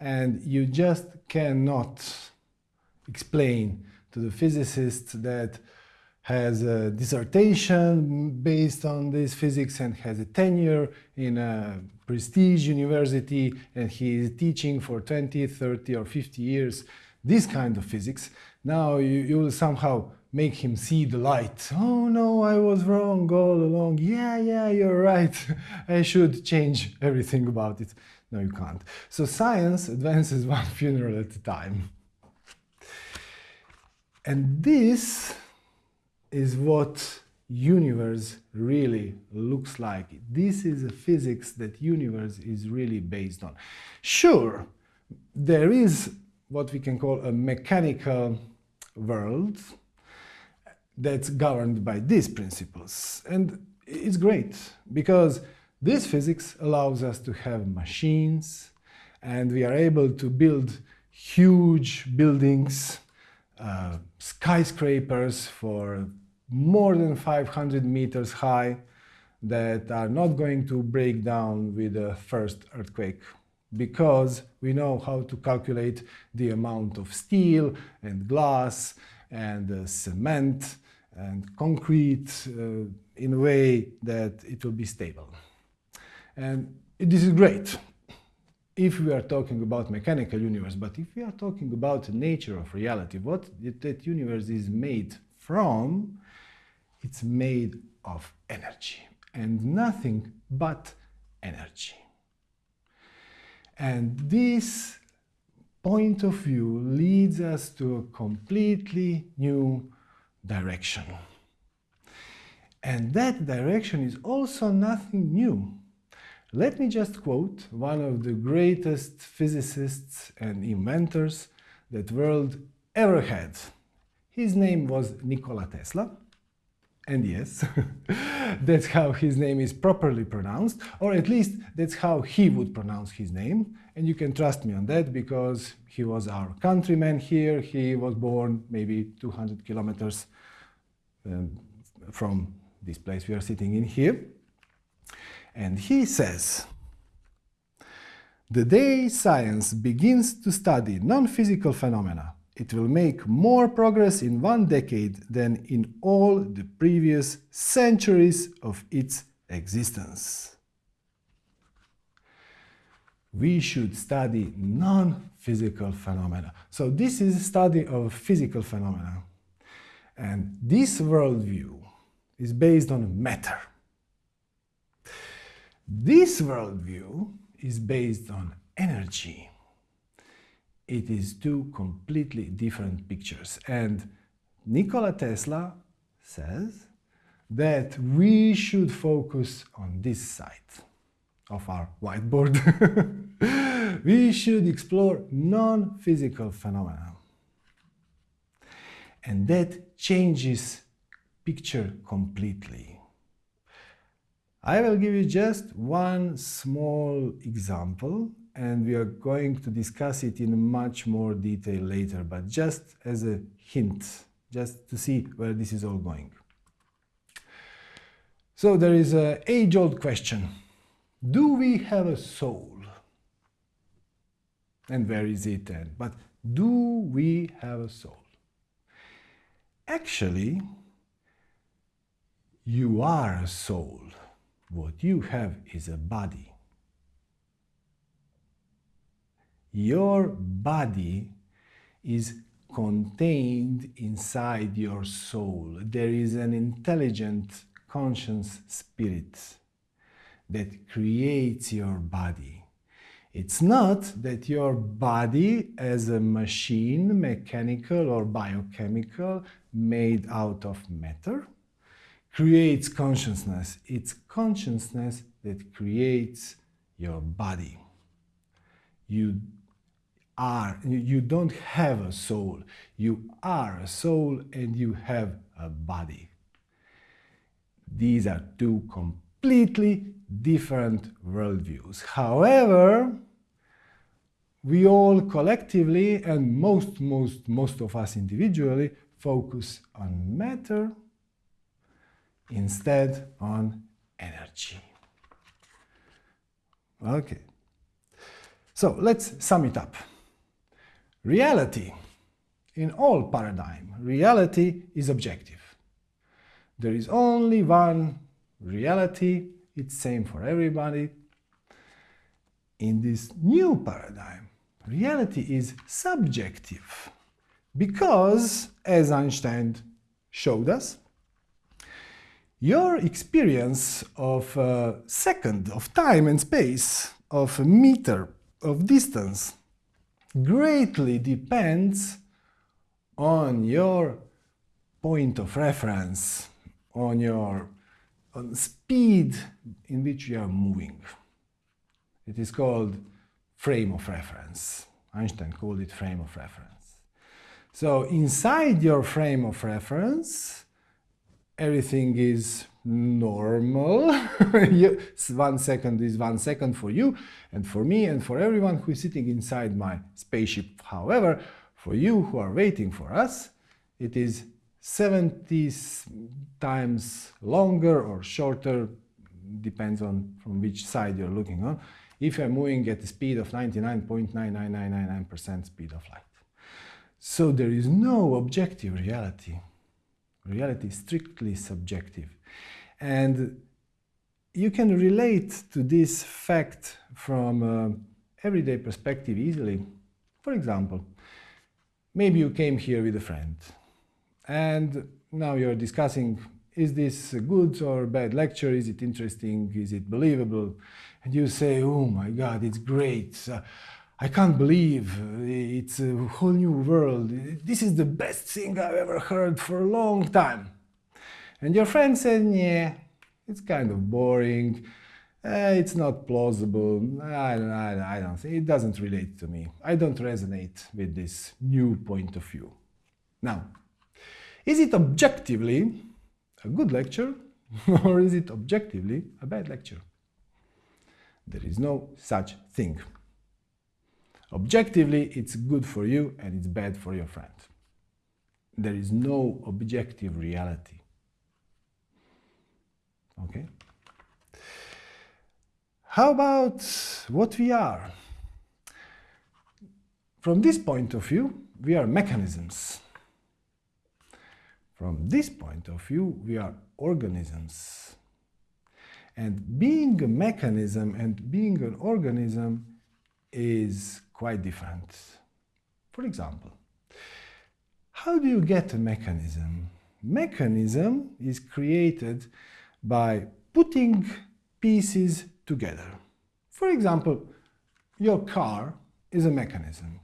And you just cannot explain to the physicists that has a dissertation based on this physics and has a tenure in a prestige university and he is teaching for 20, 30 or 50 years this kind of physics. Now you, you will somehow make him see the light. Oh no, I was wrong all along. Yeah, yeah, you're right. I should change everything about it. No, you can't. So science advances one funeral at a time. And this is what universe really looks like. This is a physics that universe is really based on. Sure, there is what we can call a mechanical world that's governed by these principles. And it's great because this physics allows us to have machines and we are able to build huge buildings, uh, skyscrapers for more than 500 meters high that are not going to break down with the first earthquake because we know how to calculate the amount of steel and glass and uh, cement and concrete uh, in a way that it will be stable. And this is great if we are talking about mechanical universe, but if we are talking about the nature of reality, what that universe is made from, it's made of energy and nothing but energy. And this point of view leads us to a completely new direction. And that direction is also nothing new. Let me just quote one of the greatest physicists and inventors that world ever had. His name was Nikola Tesla. And yes, that's how his name is properly pronounced, or at least that's how he would pronounce his name. And you can trust me on that because he was our countryman here. He was born maybe 200 kilometers um, from this place we are sitting in here. And he says, the day science begins to study non-physical phenomena, it will make more progress in one decade than in all the previous centuries of its existence. We should study non-physical phenomena. So this is a study of physical phenomena. And this worldview is based on matter. This worldview is based on energy. It is two completely different pictures. And Nikola Tesla says that we should focus on this side of our whiteboard. we should explore non-physical phenomena. And that changes picture completely. I will give you just one small example and we are going to discuss it in much more detail later, but just as a hint, just to see where this is all going. So there is an age-old question. Do we have a soul? And where is it then? But do we have a soul? Actually, you are a soul. What you have is a body. Your body is contained inside your soul. There is an intelligent, conscious spirit that creates your body. It's not that your body as a machine, mechanical or biochemical, made out of matter, creates consciousness. It's consciousness that creates your body. You are, you don't have a soul. You are a soul and you have a body. These are two completely different worldviews. However, we all collectively and most, most, most of us individually focus on matter instead on energy. Okay. So let's sum it up. Reality, in all paradigm, reality is objective. There is only one reality, it's same for everybody. In this new paradigm, reality is subjective because, as Einstein showed us, your experience of a second, of time and space, of a meter, of distance, greatly depends on your point of reference, on your on speed in which you are moving. It is called frame of reference. Einstein called it frame of reference. So inside your frame of reference, everything is normal. one second is one second for you and for me and for everyone who is sitting inside my spaceship. However, for you who are waiting for us, it is 70 times longer or shorter, depends on from which side you're looking on, if you're moving at the speed of 99.99999% speed of light. So there is no objective reality. Reality is strictly subjective. And you can relate to this fact from an everyday perspective easily. For example, maybe you came here with a friend and now you're discussing is this a good or bad lecture? Is it interesting? Is it believable? And you say, oh my God, it's great. Uh, I can't believe it's a whole new world. This is the best thing I've ever heard for a long time. And your friend said, yeah, it's kind of boring. Uh, it's not plausible. I, I, I don't think it doesn't relate to me. I don't resonate with this new point of view. Now, is it objectively a good lecture or is it objectively a bad lecture? There is no such thing. Objectively, it's good for you and it's bad for your friend. There is no objective reality. Okay? How about what we are? From this point of view, we are mechanisms. From this point of view, we are organisms. And being a mechanism and being an organism is quite different. For example, how do you get a mechanism? Mechanism is created by putting pieces together. For example, your car is a mechanism.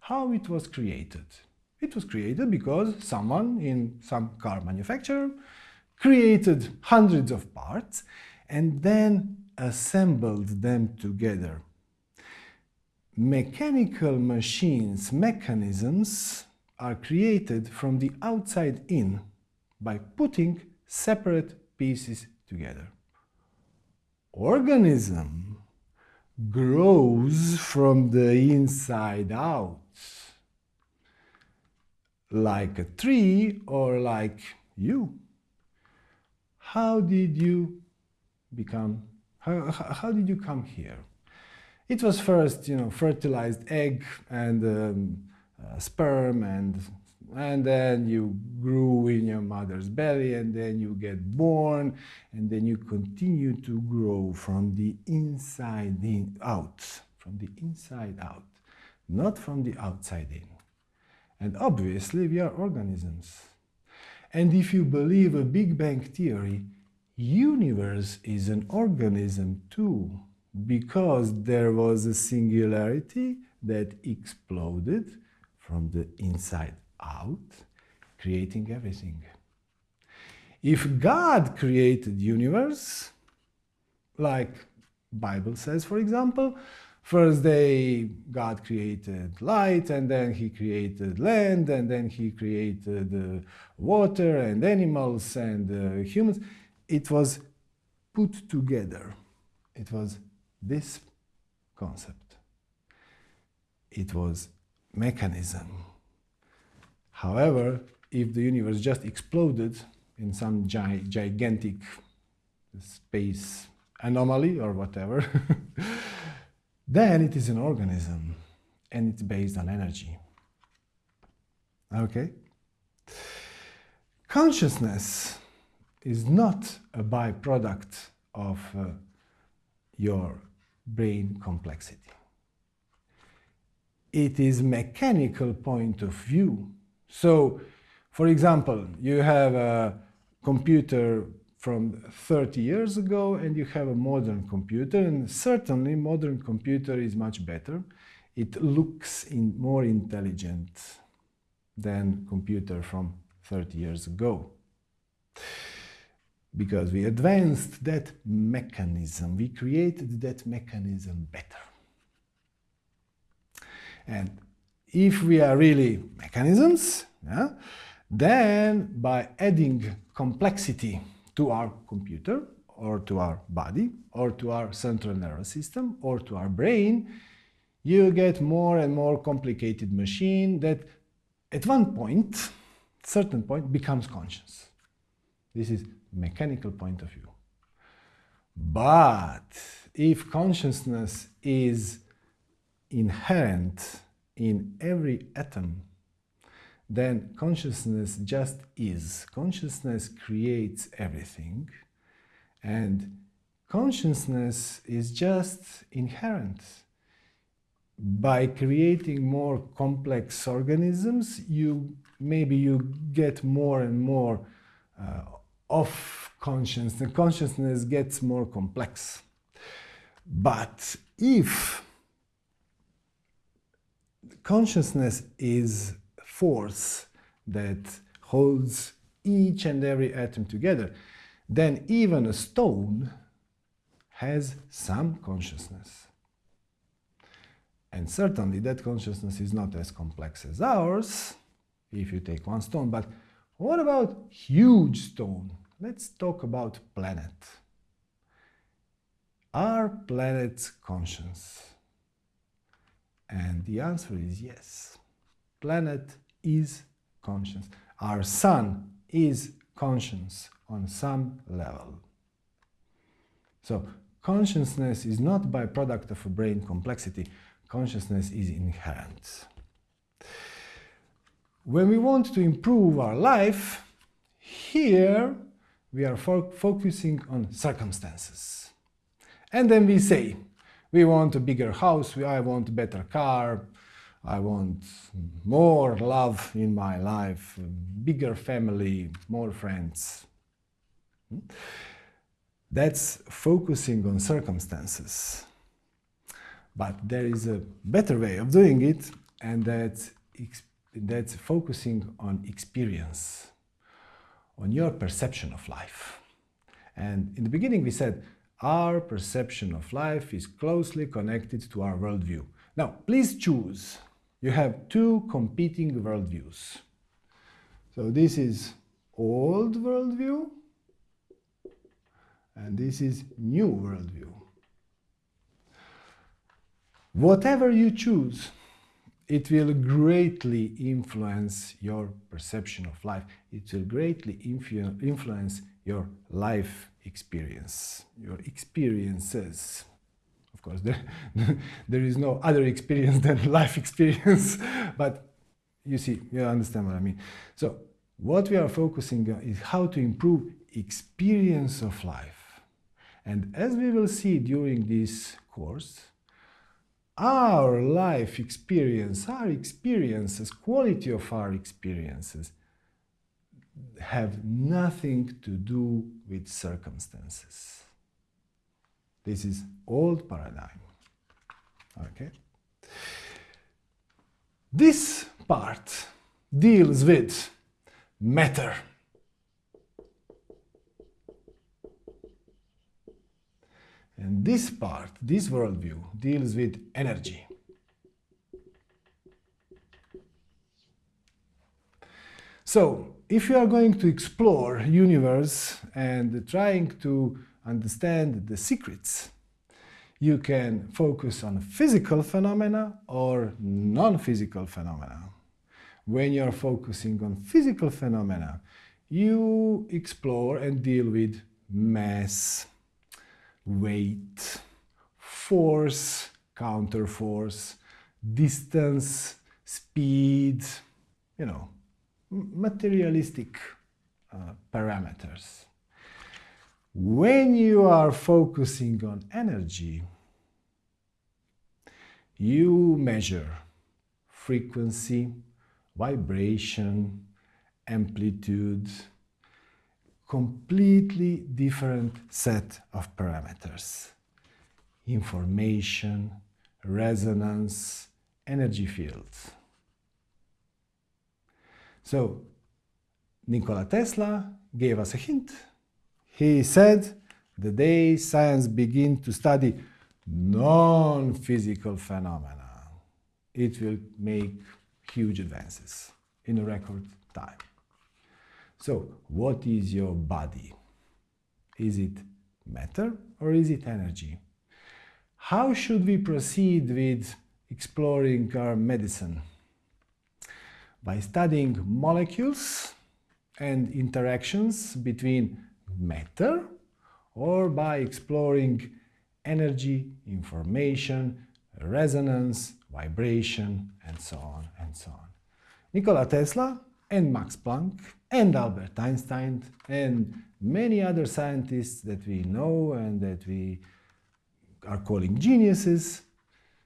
How it was created? It was created because someone in some car manufacturer created hundreds of parts and then assembled them together. Mechanical machines, mechanisms, are created from the outside in by putting separate pieces together. Organism grows from the inside out, like a tree or like you. How did you become, how, how did you come here? It was first, you know, fertilized egg and um, uh, sperm and and then you grew in your mother's belly and then you get born and then you continue to grow from the inside in out from the inside out not from the outside in. And obviously we are organisms. And if you believe a big bang theory universe is an organism too because there was a singularity that exploded from the inside out, creating everything. If God created universe, like Bible says, for example, first day God created light, and then he created land, and then he created uh, water and animals and uh, humans. It was put together. It was this concept. It was mechanism. However, if the universe just exploded in some gi gigantic space anomaly or whatever, then it is an organism and it's based on energy. Okay? Consciousness is not a byproduct of uh, your brain complexity. It is mechanical point of view so, for example, you have a computer from 30 years ago and you have a modern computer and certainly modern computer is much better. It looks in more intelligent than computer from 30 years ago because we advanced that mechanism, we created that mechanism better. And if we are really mechanisms, yeah, then by adding complexity to our computer or to our body or to our central nervous system or to our brain, you get more and more complicated machine that at one point, certain point, becomes conscious. This is mechanical point of view. But if consciousness is inherent in every atom, then consciousness just is. Consciousness creates everything, and consciousness is just inherent. By creating more complex organisms, you maybe you get more and more uh, of consciousness. The consciousness gets more complex. But if consciousness is force that holds each and every atom together, then even a stone has some consciousness. And certainly that consciousness is not as complex as ours, if you take one stone, but what about huge stone? Let's talk about planet. Are planets conscious? And the answer is yes. Planet is conscious. Our sun is conscious on some level. So consciousness is not byproduct of a brain complexity. Consciousness is inherent. When we want to improve our life, here we are fo focusing on circumstances. And then we say, we want a bigger house, I want a better car, I want more love in my life, bigger family, more friends. Hmm? That's focusing on circumstances. But there is a better way of doing it, and that's, that's focusing on experience, on your perception of life. And in the beginning we said our perception of life is closely connected to our worldview. Now, please choose. You have two competing worldviews. So this is old worldview, and this is new worldview. Whatever you choose, it will greatly influence your perception of life. It will greatly influence your life experience, your experiences. Of course, there, there is no other experience than life experience, but you see, you understand what I mean. So what we are focusing on is how to improve experience of life. And as we will see during this course, our life experience, our experiences, quality of our experiences have nothing to do with circumstances. This is old paradigm. Okay? This part deals with matter. And this part, this worldview, deals with energy. So, if you are going to explore universe and trying to understand the secrets, you can focus on physical phenomena or non-physical phenomena. When you're focusing on physical phenomena, you explore and deal with mass, weight, force, counterforce, distance, speed, you know, materialistic uh, parameters. When you are focusing on energy, you measure frequency, vibration, amplitude, completely different set of parameters. Information, resonance, energy fields. So, Nikola Tesla gave us a hint. He said, the day science begins to study non-physical phenomena, it will make huge advances in a record time. So, what is your body? Is it matter or is it energy? How should we proceed with exploring our medicine? By studying molecules and interactions between matter or by exploring energy, information, resonance, vibration, and so on and so on. Nikola Tesla and Max Planck and Albert Einstein and many other scientists that we know and that we are calling geniuses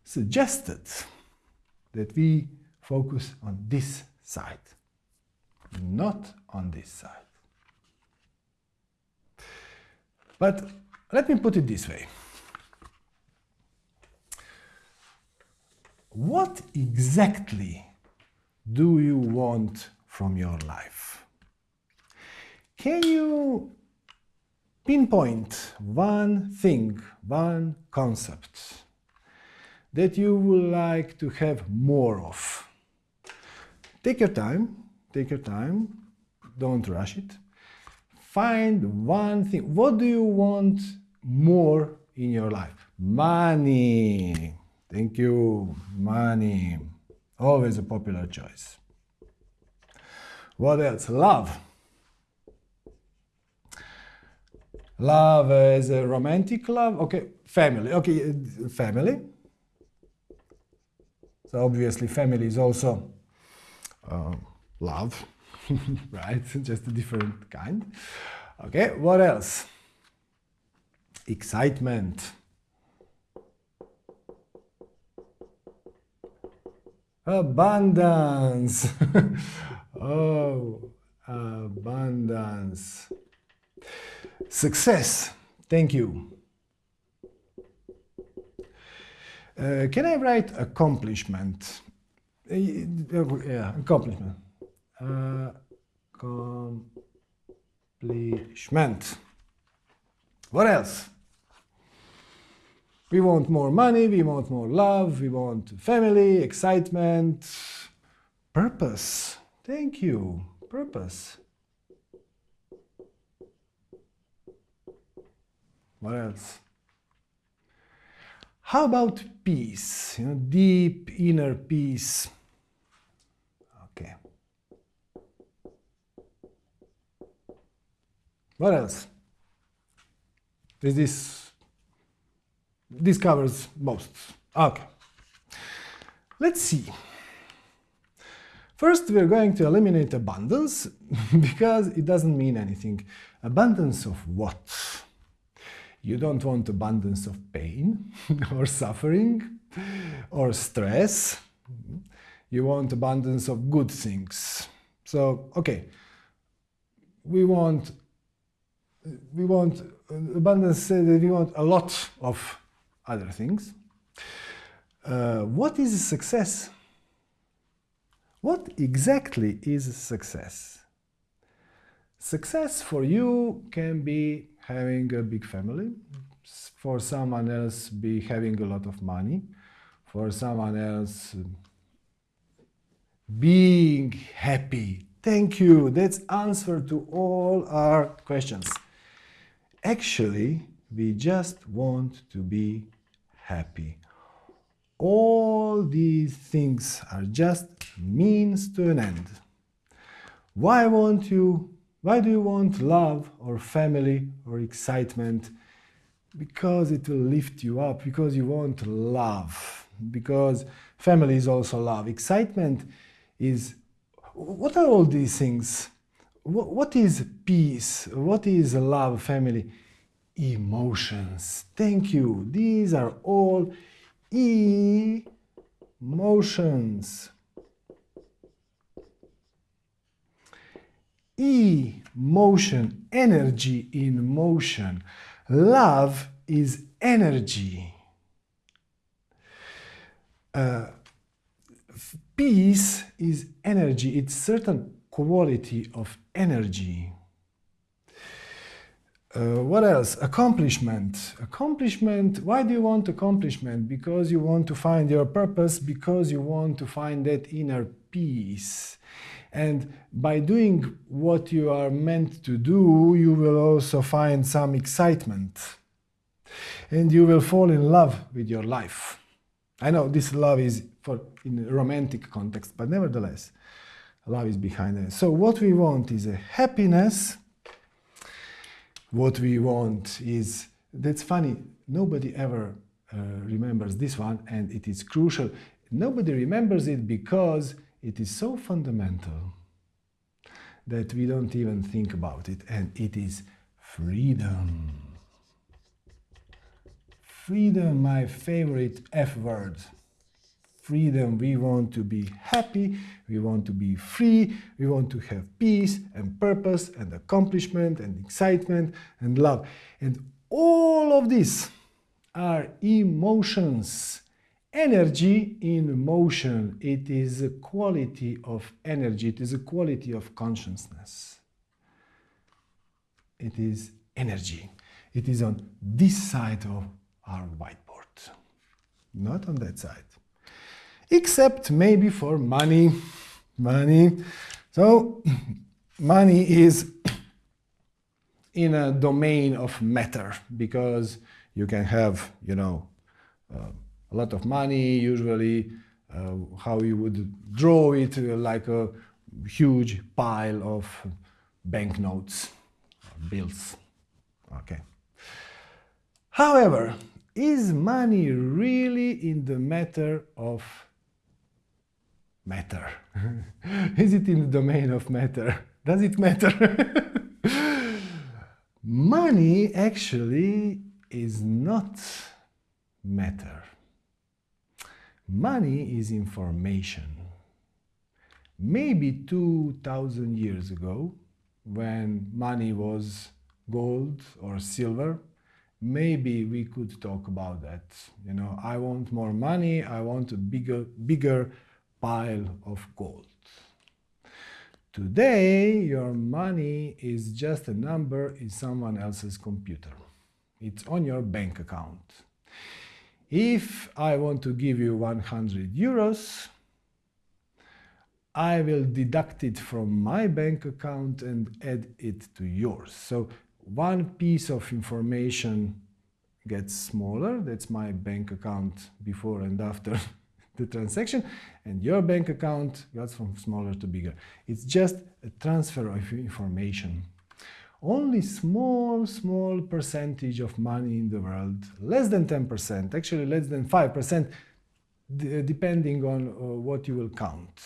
suggested that we focus on this side, not on this side. But let me put it this way. What exactly do you want from your life? Can you pinpoint one thing, one concept that you would like to have more of? Take your time, take your time, don't rush it. Find one thing. What do you want more in your life? Money. Thank you. Money. Always a popular choice. What else? Love. Love is a romantic love. Okay, family. Okay, family. So obviously family is also uh, love, right? Just a different kind. Okay, what else? Excitement. Abundance. oh, abundance. Success. Thank you. Uh, can I write accomplishment? Yeah, accomplishment. Accomplishment. What else? We want more money, we want more love, we want family, excitement, purpose. Thank you. Purpose. What else? How about peace? You know, deep inner peace. Okay. What else? Is this this covers most. Okay. Let's see. First, we're going to eliminate abundance because it doesn't mean anything. Abundance of what? You don't want abundance of pain or suffering or stress. You want abundance of good things. So, okay, we want we want abundance that we want a lot of other things. Uh, what is success? What exactly is success? Success for you can be having a big family, for someone else be having a lot of money, for someone else being happy. Thank you. That's answer to all our questions. Actually, we just want to be happy all these things are just means to an end. Why want you, why do you want love or family or excitement? Because it will lift you up, because you want love, because family is also love. Excitement is, what are all these things? What is peace? What is love, family? Emotions. Thank you. These are all E motions. E motion, energy in motion. Love is energy. Uh, peace is energy. It's certain quality of energy. Uh, what else? Accomplishment. Accomplishment. Why do you want accomplishment? Because you want to find your purpose, because you want to find that inner peace. And by doing what you are meant to do, you will also find some excitement. And you will fall in love with your life. I know this love is for in a romantic context, but nevertheless, love is behind it. So what we want is a happiness what we want is, that's funny, nobody ever uh, remembers this one and it is crucial. Nobody remembers it because it is so fundamental that we don't even think about it and it is freedom. Freedom, my favorite F word freedom, we want to be happy, we want to be free, we want to have peace and purpose and accomplishment and excitement and love. And all of these are emotions. Energy in motion, it is a quality of energy, it is a quality of consciousness. It is energy. It is on this side of our whiteboard, not on that side except maybe for money. Money. So money is in a domain of matter because you can have, you know, uh, a lot of money, usually uh, how you would draw it uh, like a huge pile of banknotes, bills. Okay. However, is money really in the matter of matter? Is it in the domain of matter? Does it matter? Money actually is not matter. Money is information. Maybe 2000 years ago, when money was gold or silver, maybe we could talk about that. You know, I want more money, I want a bigger, bigger pile of gold. Today, your money is just a number in someone else's computer. It's on your bank account. If I want to give you 100 euros, I will deduct it from my bank account and add it to yours. So one piece of information gets smaller. That's my bank account before and after the transaction. And your bank account goes from smaller to bigger. It's just a transfer of information. Only small, small percentage of money in the world, less than 10%, actually less than 5%, depending on uh, what you will count.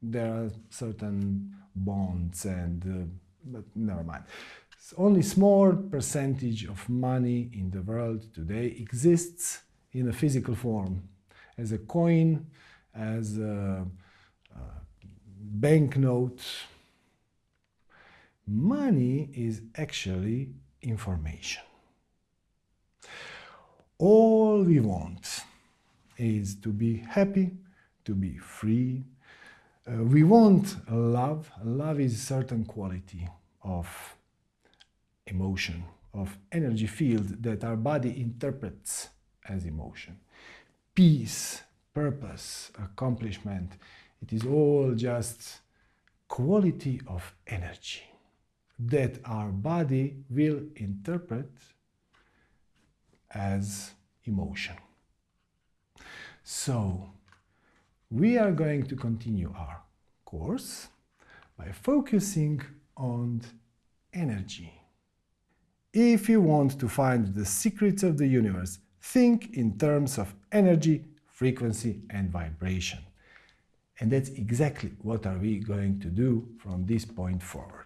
There are certain bonds and, uh, but never mind only small percentage of money in the world today exists in a physical form, as a coin, as a, a banknote. Money is actually information. All we want is to be happy, to be free. Uh, we want love. Love is a certain quality of emotion, of energy field that our body interprets as emotion. Peace, purpose, accomplishment, it is all just quality of energy that our body will interpret as emotion. So, we are going to continue our course by focusing on energy. If you want to find the secrets of the universe, think in terms of energy, frequency and vibration. And that's exactly what are we going to do from this point forward.